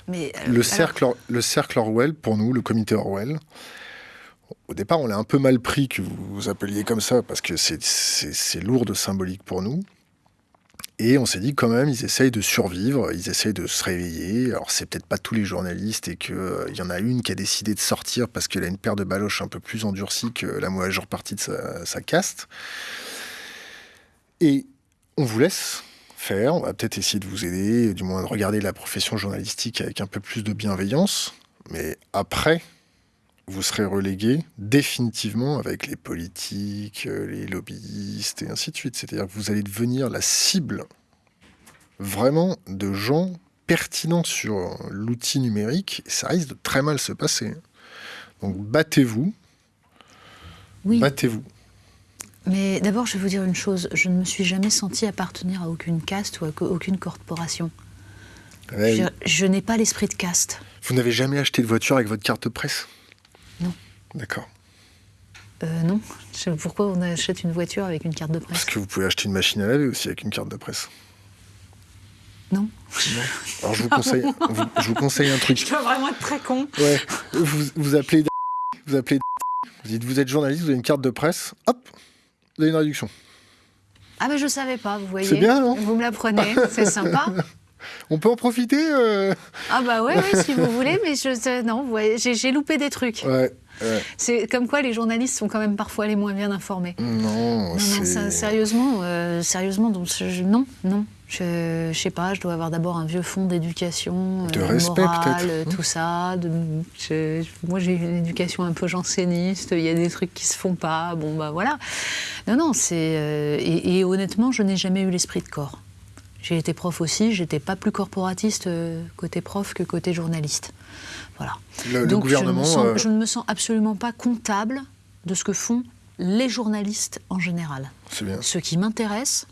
S2: Mais
S1: euh, le, cercle, le cercle Orwell, pour nous, le comité Orwell, au départ, on l'a un peu mal pris que vous vous appeliez comme ça, parce que c'est lourd de symbolique pour nous. Et on s'est dit quand même, ils essayent de survivre, ils essayent de se réveiller. Alors c'est peut-être pas tous les journalistes et qu'il euh, y en a une qui a décidé de sortir parce qu'elle a une paire de baloches un peu plus endurcie que la majeure partie de sa, caste. Et on vous laisse faire, on va peut-être essayer de vous aider, du moins de regarder la profession journalistique avec un peu plus de bienveillance. Mais après, vous serez relégué définitivement avec les politiques, euh, les lobbyistes et ainsi de suite. C'est-à-dire que vous allez devenir la cible vraiment de gens pertinents sur l'outil numérique et ça risque de très mal se passer. Donc battez-vous.
S2: Oui.
S1: Battez-vous.
S2: Mais d'abord, je vais vous dire une chose. Je ne me suis jamais senti appartenir à aucune caste ou à aucune corporation. je, je n'ai pas l'esprit de caste.
S1: Vous n'avez jamais acheté de voiture avec votre carte de presse?
S2: Non.
S1: D'accord.
S2: Euh, non. Pourquoi on achète une voiture avec une carte de presse
S1: Parce que vous pouvez acheter une machine à laver aussi avec une carte de presse.
S2: Non.
S1: Alors je vous conseille, je vous conseille un truc.
S2: Je dois vraiment être très con.
S1: Ouais. Vous, vous appelez, vous appelez, vous dites vous êtes journaliste, vous avez une carte de presse, hop, vous avez une réduction.
S2: Ah mais je savais pas, vous voyez.
S1: C'est bien, non
S2: Vous me l'apprenez, c'est sympa.
S1: On peut en profiter euh
S2: Ah bah ouais, si vous voulez, mais je, non, j'ai loupé des trucs. C'est comme quoi les journalistes sont quand même parfois les moins bien informés.
S1: Non,
S2: non, sérieusement, euh, sérieusement, donc, non, non. Je, je sais pas, je dois avoir d'abord un vieux fond d'éducation,
S1: de euh, respect peut-être,
S2: tout ça. moi, j'ai une éducation un peu janséniste. Il y a des trucs qui se font pas. Bon bah voilà. Non, non, c'est et, honnêtement, je n'ai jamais eu l'esprit de corps. J'ai été prof aussi, j'étais pas plus corporatiste euh, côté prof que côté journaliste. Voilà.
S1: Donc gouvernement,
S2: euh, je, ne me sens, absolument pas comptable de ce que font les journalistes en général.
S1: Bien.
S2: Ce qui m'intéresse,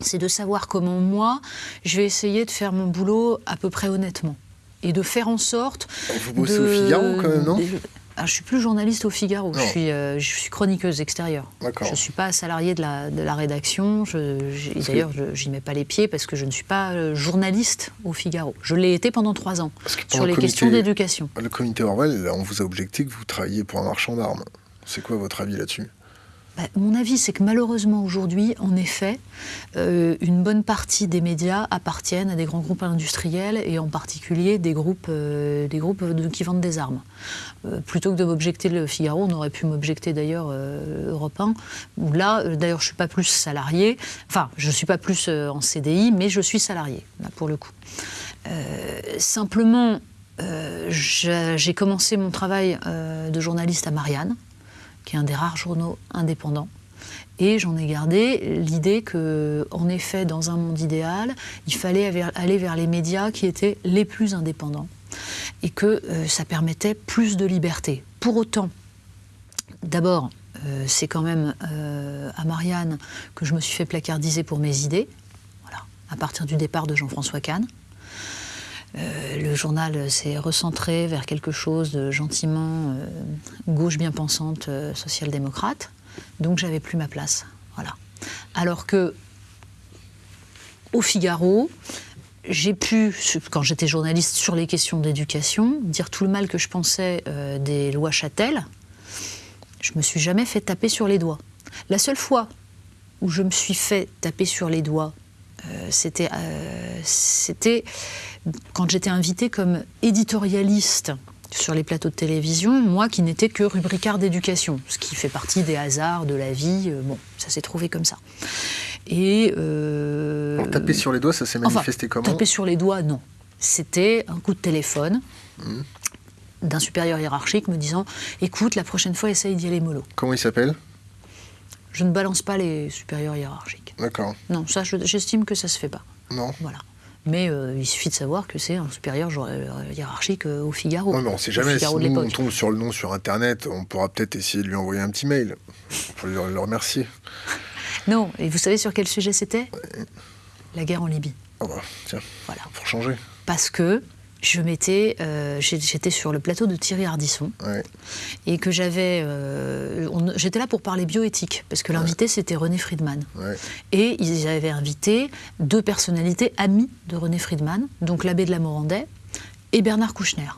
S2: c'est de savoir comment moi, je vais essayer de faire mon boulot à peu près honnêtement. Et de faire en sorte.
S1: Vous bossez au Figaro quand même, non?
S2: Ah, je suis plus journaliste au Figaro. Je suis, euh, je suis, chroniqueuse extérieure. Je ne suis pas salariée de la, de la rédaction. D'ailleurs, je n'y mets pas les pieds parce que je ne suis pas euh, journaliste au Figaro. Je l'ai été pendant trois ans sur les questions d'éducation.
S1: Le comité Orwell, on vous a objecté que vous travailliez pour un marchand d'armes. C'est quoi votre avis là-dessus?
S2: Bah, mon avis, c'est que malheureusement aujourd'hui, en effet, euh, une bonne partie des médias appartiennent à des grands groupes industriels et en particulier des groupes, euh, qui vendent des armes. Euh, plutôt que de m'objecter le Figaro, on aurait pu m'objecter d'ailleurs Europe 1, où là, d'ailleurs, je ne suis pas plus salarié, enfin, je ne suis pas plus en CDI, mais je suis salarié, là, pour le coup. simplement, j'ai commencé mon travail de journaliste à Marianne qui est un des rares journaux indépendants. Et j'en ai gardé l'idée que, en effet, dans un monde idéal, il fallait aller vers les médias qui étaient les plus indépendants et que euh, ça permettait plus de liberté. Pour autant, d'abord, euh, c'est quand même euh, à Marianne que je me suis fait placardiser pour mes idées, voilà, à partir du départ de Jean-François Kahn. Euh, le journal s'est recentré vers quelque chose de gentiment euh, gauche bien pensante, euh, social-démocrate. Donc j'avais plus ma place. Voilà. Alors que au Figaro, j'ai pu, quand j'étais journaliste sur les questions d'éducation, dire tout le mal que je pensais des lois Châtel. Je me suis jamais fait taper sur les doigts. La seule fois où je me suis fait taper sur les doigts, c'était quand j'étais invitée comme éditorialiste sur les plateaux de télévision, moi qui n'étais que rubricard d'éducation, ce qui fait partie des hasards de la vie. Euh, bon, ça s'est trouvé comme ça.
S1: Et euh, taper sur les doigts, ça s'est manifesté comment
S2: Taper sur les doigts, non. C'était un coup de téléphone. Mmh. d'un supérieur hiérarchique me disant écoute, la prochaine fois, essaye d'y aller mollo.
S1: Comment il s'appelle?
S2: Je ne balance pas les supérieurs hiérarchiques.
S1: D'accord.
S2: Non, ça, j'estime que ça se fait pas.
S1: Non.
S2: Voilà. Mais euh, il suffit de savoir que c'est un supérieur euh, hiérarchique euh, au Figaro.
S1: Non, mais on ne sait jamais. Si nous, on tombe sur le nom sur Internet, on pourra peut-être essayer de lui envoyer un petit mail pour le, le remercier.
S2: Non, et vous savez sur quel sujet c'était? La guerre en Libye.
S1: Ah bah, tiens, voilà. pour changer.
S2: Parce que je m'étais, euh, j'étais sur le plateau de Thierry Ardisson et que j'avais, euh, j'étais là pour parler bioéthique parce que l'invité c'était René Friedman et ils avaient invité deux personnalités amies de René Friedman, donc l'abbé de la Morandais et Bernard Kouchner.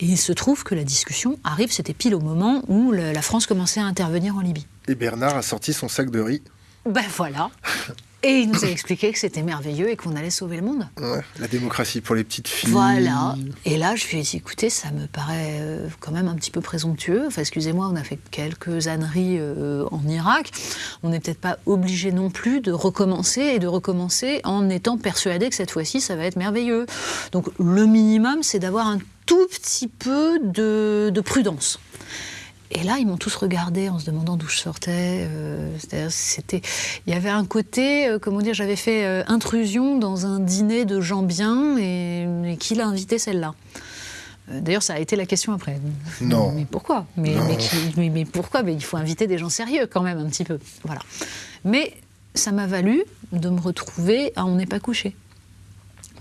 S2: Et il se trouve que la discussion arrive, c'était pile au moment où la France commençait à intervenir en Libye.
S1: Et Bernard a sorti son sac de riz.
S2: Ben voilà. Et il nous a expliqué que c'était merveilleux et qu'on allait sauver le monde.
S1: la démocratie pour les petites filles.
S2: Voilà. Et là, je lui ai dit, écoutez, ça me paraît euh, quand même un petit peu présomptueux. Enfin, excusez-moi, on a fait quelques âneries euh, en Irak. On n'est peut-être pas obligé non plus de recommencer et de recommencer en étant persuadé que cette fois-ci, ça va être merveilleux. Donc, le minimum, c'est d'avoir un tout petit peu de prudence. Et là, ils m'ont tous regardé en se demandant d'où je sortais. Euh, c'était, il y avait un côté, euh, comment dire, j'avais fait euh, intrusion dans un dîner de gens bien et, qui l'a invité celle-là. D'ailleurs, ça a été la question après.
S1: Non.
S2: Mais pourquoi? Mais, mais, pourquoi? Mais il faut inviter des gens sérieux quand même un petit peu. Voilà. Mais ça m'a valu de me retrouver à On n'est pas couché.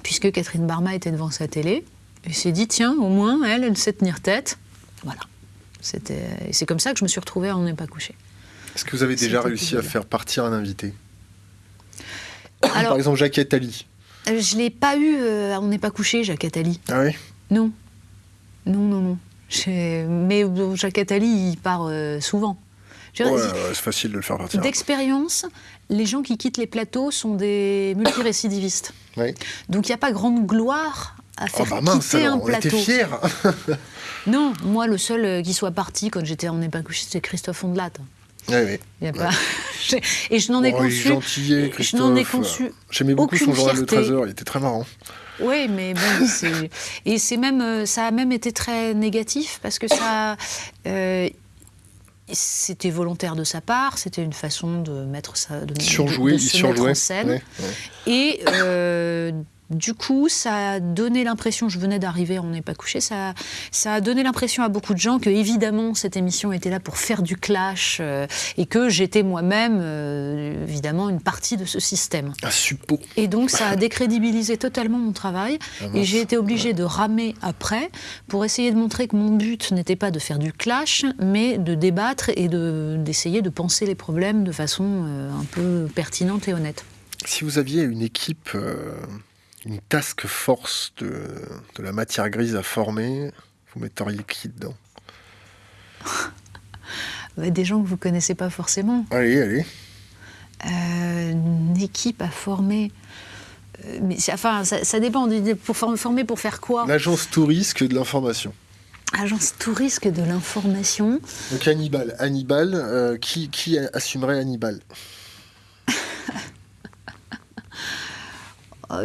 S2: Puisque Catherine Barma était devant sa télé et s'est dit tiens, au moins, elle, elle sait tenir tête. Voilà. C'est comme ça que je me suis retrouvée à On n'est pas couché.
S1: Est-ce que vous avez déjà réussi à faire partir un invité Par exemple, Jacques Attali.
S2: Euh, je ne l'ai pas eu euh, à On n'est pas couché, Jacques Attali.
S1: Ah oui
S2: Non. Non, non, non. Mais Jacques Attali, il part euh, souvent.
S1: c'est facile de le faire partir.
S2: D'expérience, les gens qui quittent les plateaux sont des multirécidivistes. Oui. Donc il n'y a pas grande gloire à faire oh bah mince, quitter un plateau.
S1: On était fiers
S2: Non, moi, le seul euh, qui soit parti quand j'étais pas couché, c'était Christophe Ondelat.
S1: Oui, oui.
S2: Y a pas... et je n'en ai oh, conçu.
S1: Je n'en ai conçu. J'aimais beaucoup son journal de 13 heures, il était très marrant.
S2: Oui, mais bon, et c'est même, euh, ça a même été très négatif parce que ça, euh, c'était volontaire de sa part, c'était une façon de mettre ça, de,
S1: surjouer,
S2: de, se mettre en scène. Et Du coup, ça a donné l'impression, je venais d'arriver, on n'est pas couché, ça, ça a donné l'impression à beaucoup de gens que, évidemment, cette émission était là pour faire du clash euh, et que j'étais moi-même, euh, évidemment, une partie de ce système.
S1: Un suppôt.
S2: Et donc, ça a décrédibilisé totalement mon travail
S1: Ah
S2: et j'ai été obligée de ramer après pour essayer de montrer que mon but n'était pas de faire du clash, mais de débattre et de- d'essayer de penser les problèmes de façon euh, un peu pertinente et honnête.
S1: Si vous aviez une équipe, une task force de, de la matière grise à former, vous metteriez qui dedans?
S2: Bah, Des gens que vous connaissez pas forcément.
S1: Allez, allez.
S2: Euh, une équipe à former. Euh, mais enfin, ça, ça dépend. Pour form- former pour faire quoi?
S1: L'agence touriste de l'information.
S2: Agence tourisque de l'information.
S1: Donc Hannibal. Hannibal, euh, qui, qui assumerait Hannibal?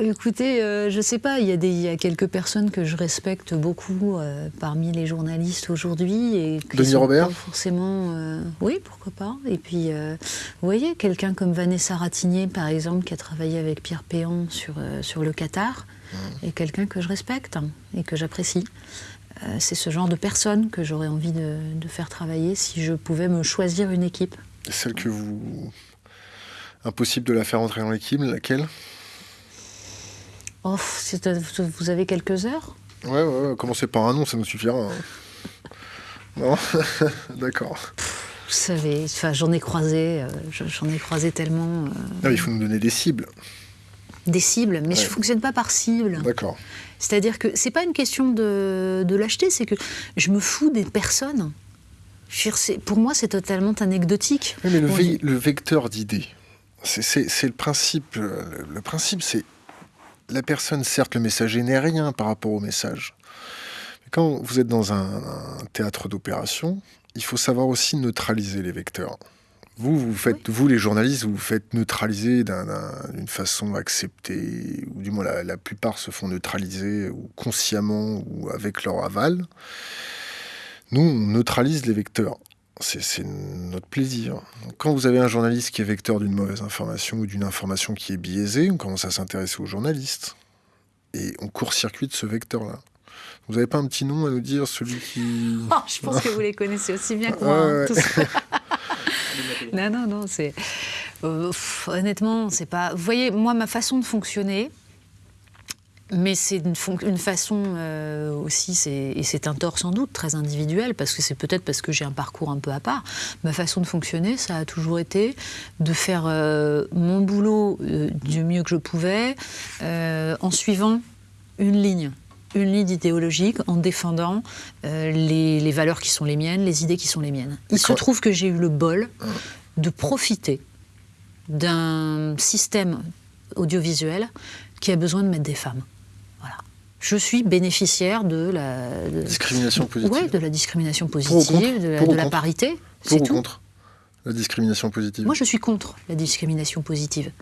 S2: écoutez, euh, je sais pas, il y, a des- il y a quelques personnes que je respecte beaucoup euh, parmi les journalistes aujourd'hui.
S1: Denis Robert
S2: pas Forcément, euh, oui, pourquoi pas. Et puis, vous voyez, quelqu'un comme Vanessa Ratigné, par exemple, qui a travaillé avec Pierre Péan sur, sur le Qatar, est quelqu'un que je respecte hein, et que j'apprécie. C'est ce genre de personne que j'aurais envie de, de faire travailler si je pouvais me choisir une équipe.
S1: Celle que vous... Impossible de la faire entrer dans l'équipe, laquelle?
S2: Oh, vous avez quelques heures
S1: Ouais, ouais, ouais, commencez par un nom, ça nous suffira. hein. Non D'accord.
S2: Vous savez, j'en ai croisé, euh, je- j'en ai croisé tellement. euh,
S1: Non, mais il faut nous donner des cibles.
S2: des cibles, mais je
S1: Ouais.
S2: ne fonctionne pas par cible.
S1: D'accord.
S2: C'est-à-dire que c'est pas une question de, de l'acheter, c'est que je me fous des personnes. Je pour moi, c'est totalement anecdotique.
S1: Oui, mais le,
S2: Bon,
S1: ve- le vecteur d'idées, c'est- le principe. euh, Le, le principe, c'est la personne, certes, le messager n'est rien par rapport au message. Mais quand vous êtes dans un, un théâtre d'opération, il faut savoir aussi neutraliser les vecteurs. Vous, vous faites, vous les journalistes, vous vous faites neutraliser d'un- d'un- d'une façon acceptée, ou du moins la, la plupart se font neutraliser, ou consciemment, ou avec leur aval. Nous, on neutralise les vecteurs. C'est notre plaisir. Quand vous avez un journaliste qui est vecteur d'une mauvaise information ou d'une information qui est biaisée, on commence à s'intéresser aux journalistes. Et on court-circuite ce vecteur-là. Vous n'avez pas un petit nom à nous dire, celui qui...
S2: Oh, je pense que vous les connaissez aussi bien que moi.
S1: Ouais,
S2: hein,
S1: ouais.
S2: tous. non, non, non, c'est. euh, honnêtement, c'est pas. Vous voyez, moi, ma façon de fonctionner, mais c'est une, façon euh, aussi, et c'est un tort sans doute très individuel, parce que c'est peut-être parce que j'ai un parcours un peu à part. Ma façon de fonctionner, ça a toujours été de faire euh, mon boulot euh, du mieux que je pouvais, en suivant une ligne une ligne idéologique en défendant les, les valeurs qui sont les miennes, les idées qui sont les miennes. Il se trouve que j'ai eu le bol de profiter d'un système audiovisuel qui a besoin de mettre des femmes. Je suis bénéficiaire de la de,
S1: Discrimination positive.
S2: ouais, de la discrimination positive, de la, de parité.
S1: Pour
S2: C'est
S1: ou
S2: tout.
S1: contre la discrimination positive
S2: Moi, je suis contre la discrimination positive.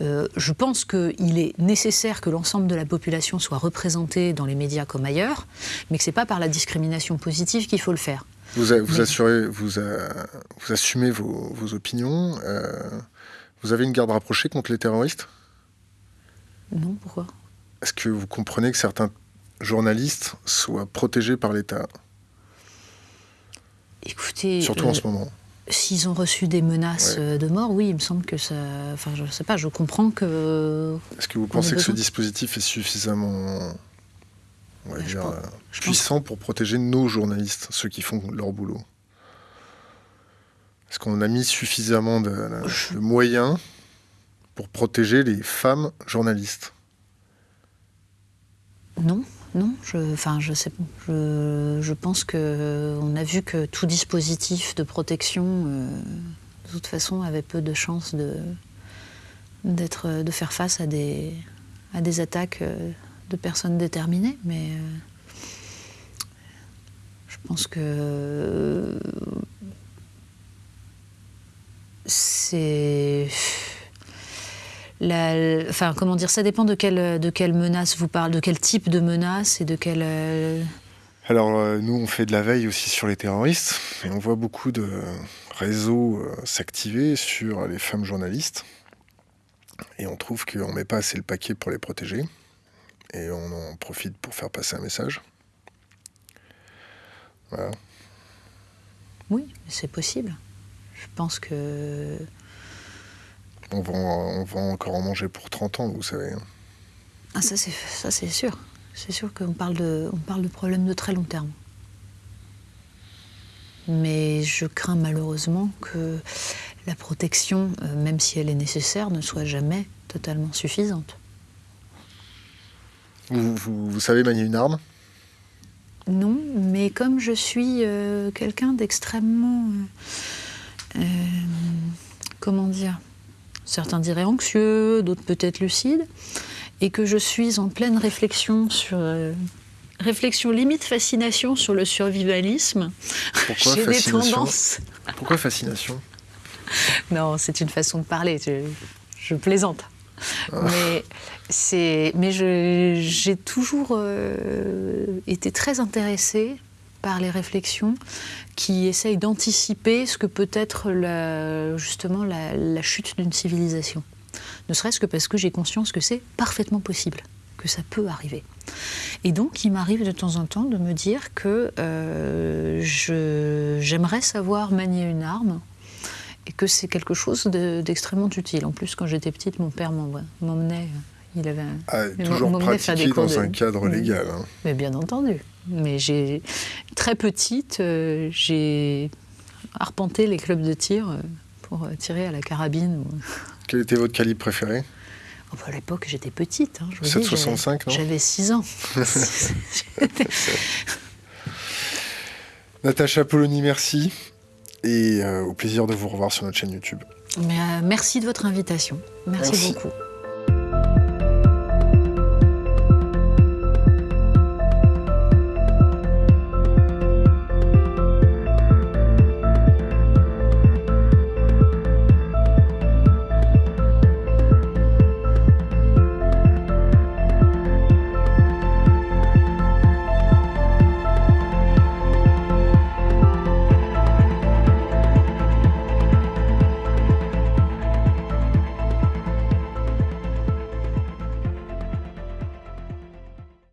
S2: Euh, je pense qu'il est nécessaire que l'ensemble de la population soit représentée dans les médias comme ailleurs, mais que ce n'est pas par la discrimination positive qu'il faut le faire.
S1: Vous, a- vous,
S2: Mais-
S1: assurez, vous, a- vous assumez vos, vos opinions. euh, vous avez une garde rapprochée contre les terroristes?
S2: Non, pourquoi?
S1: Est-ce que vous comprenez que certains journalistes soient protégés par l'État?
S2: Écoutez,
S1: Surtout
S2: euh,
S1: en ce moment.
S2: s'ils ont reçu des menaces
S1: Ouais.
S2: euh, de mort, oui, il me semble que ça. Enfin, je ne sais pas, je comprends que.
S1: Est-ce que vous pensez que ce dispositif est suffisamment on va
S2: je
S1: dire,
S2: pense-
S1: euh, puissant pour protéger nos journalistes, ceux qui font leur boulot? Est-ce qu'on a mis suffisamment de moyens pour protéger les femmes journalistes?
S2: Non, non, je, pense que on a vu que tout dispositif de protection, euh, de toute façon, avait peu de chances de faire face à des attaques euh, de personnes déterminées, mais euh, je pense que c'est la- enfin, comment dire, ça dépend de quelle, de quelle menace vous parlez, de quel type de menace et de quelle. euh,
S1: Alors, euh, nous, on fait de la veille aussi sur les terroristes, et on voit beaucoup de réseaux euh, s'activer sur les femmes journalistes, et on trouve qu'on ne met pas assez le paquet pour les protéger. et on en profite pour faire passer un message. Voilà.
S2: Oui, c'est possible. Je pense que.
S1: On va, on va encore en manger pour 30 ans, vous savez.
S2: Ah, ça, c'est, ça, c'est sûr. C'est sûr qu'on parle, de, on parle de problèmes de très long terme. Mais je crains malheureusement que la protection, euh, même si elle est nécessaire, ne soit jamais totalement suffisante.
S1: Vous, vous, vous savez manier une arme?
S2: Non, mais comme je suis euh, quelqu'un d'extrêmement... euh, euh, comment dire Certains diraient anxieux, d'autres peut-être lucides, et que je suis en pleine réflexion sur... euh, réflexion limite fascination sur le survivalisme.
S1: Pourquoi
S2: J'ai des tendances.
S1: Pourquoi fascination
S2: Non, c'est une façon de parler. Je, je plaisante. Mais c'est, mais j'ai toujours euh, été très intéressée par les réflexions qui essayent d'anticiper ce que peut être la- justement la, la chute d'une civilisation. Ne serait-ce que parce que j'ai conscience que c'est parfaitement possible, que ça peut arriver. Et donc, il m'arrive de temps en temps de me dire que euh, j'aimerais savoir manier une arme et que c'est quelque chose de- d'extrêmement utile. En plus, quand j'étais petite, mon père m'emmenait. euh, Il avait
S1: ah, Toujours
S2: m'emmener faire des
S1: pratiqué dans
S2: de-
S1: un cadre légal. hein.
S2: Mais bien entendu. Mais j'ai très petite, euh, j'ai arpenté les clubs de tir euh, pour euh, tirer à la carabine.
S1: Quel était votre calibre préféré?
S2: Oh, bah, à l'époque, j'étais petite. hein, je vous dis,
S1: 7,65, non?
S2: j'avais- J'avais 6 ans.
S1: Natacha Polony, merci. Et euh, au plaisir de vous revoir sur notre chaîne YouTube.
S2: Mais, merci de votre invitation. merci.
S1: Merci.
S2: beaucoup.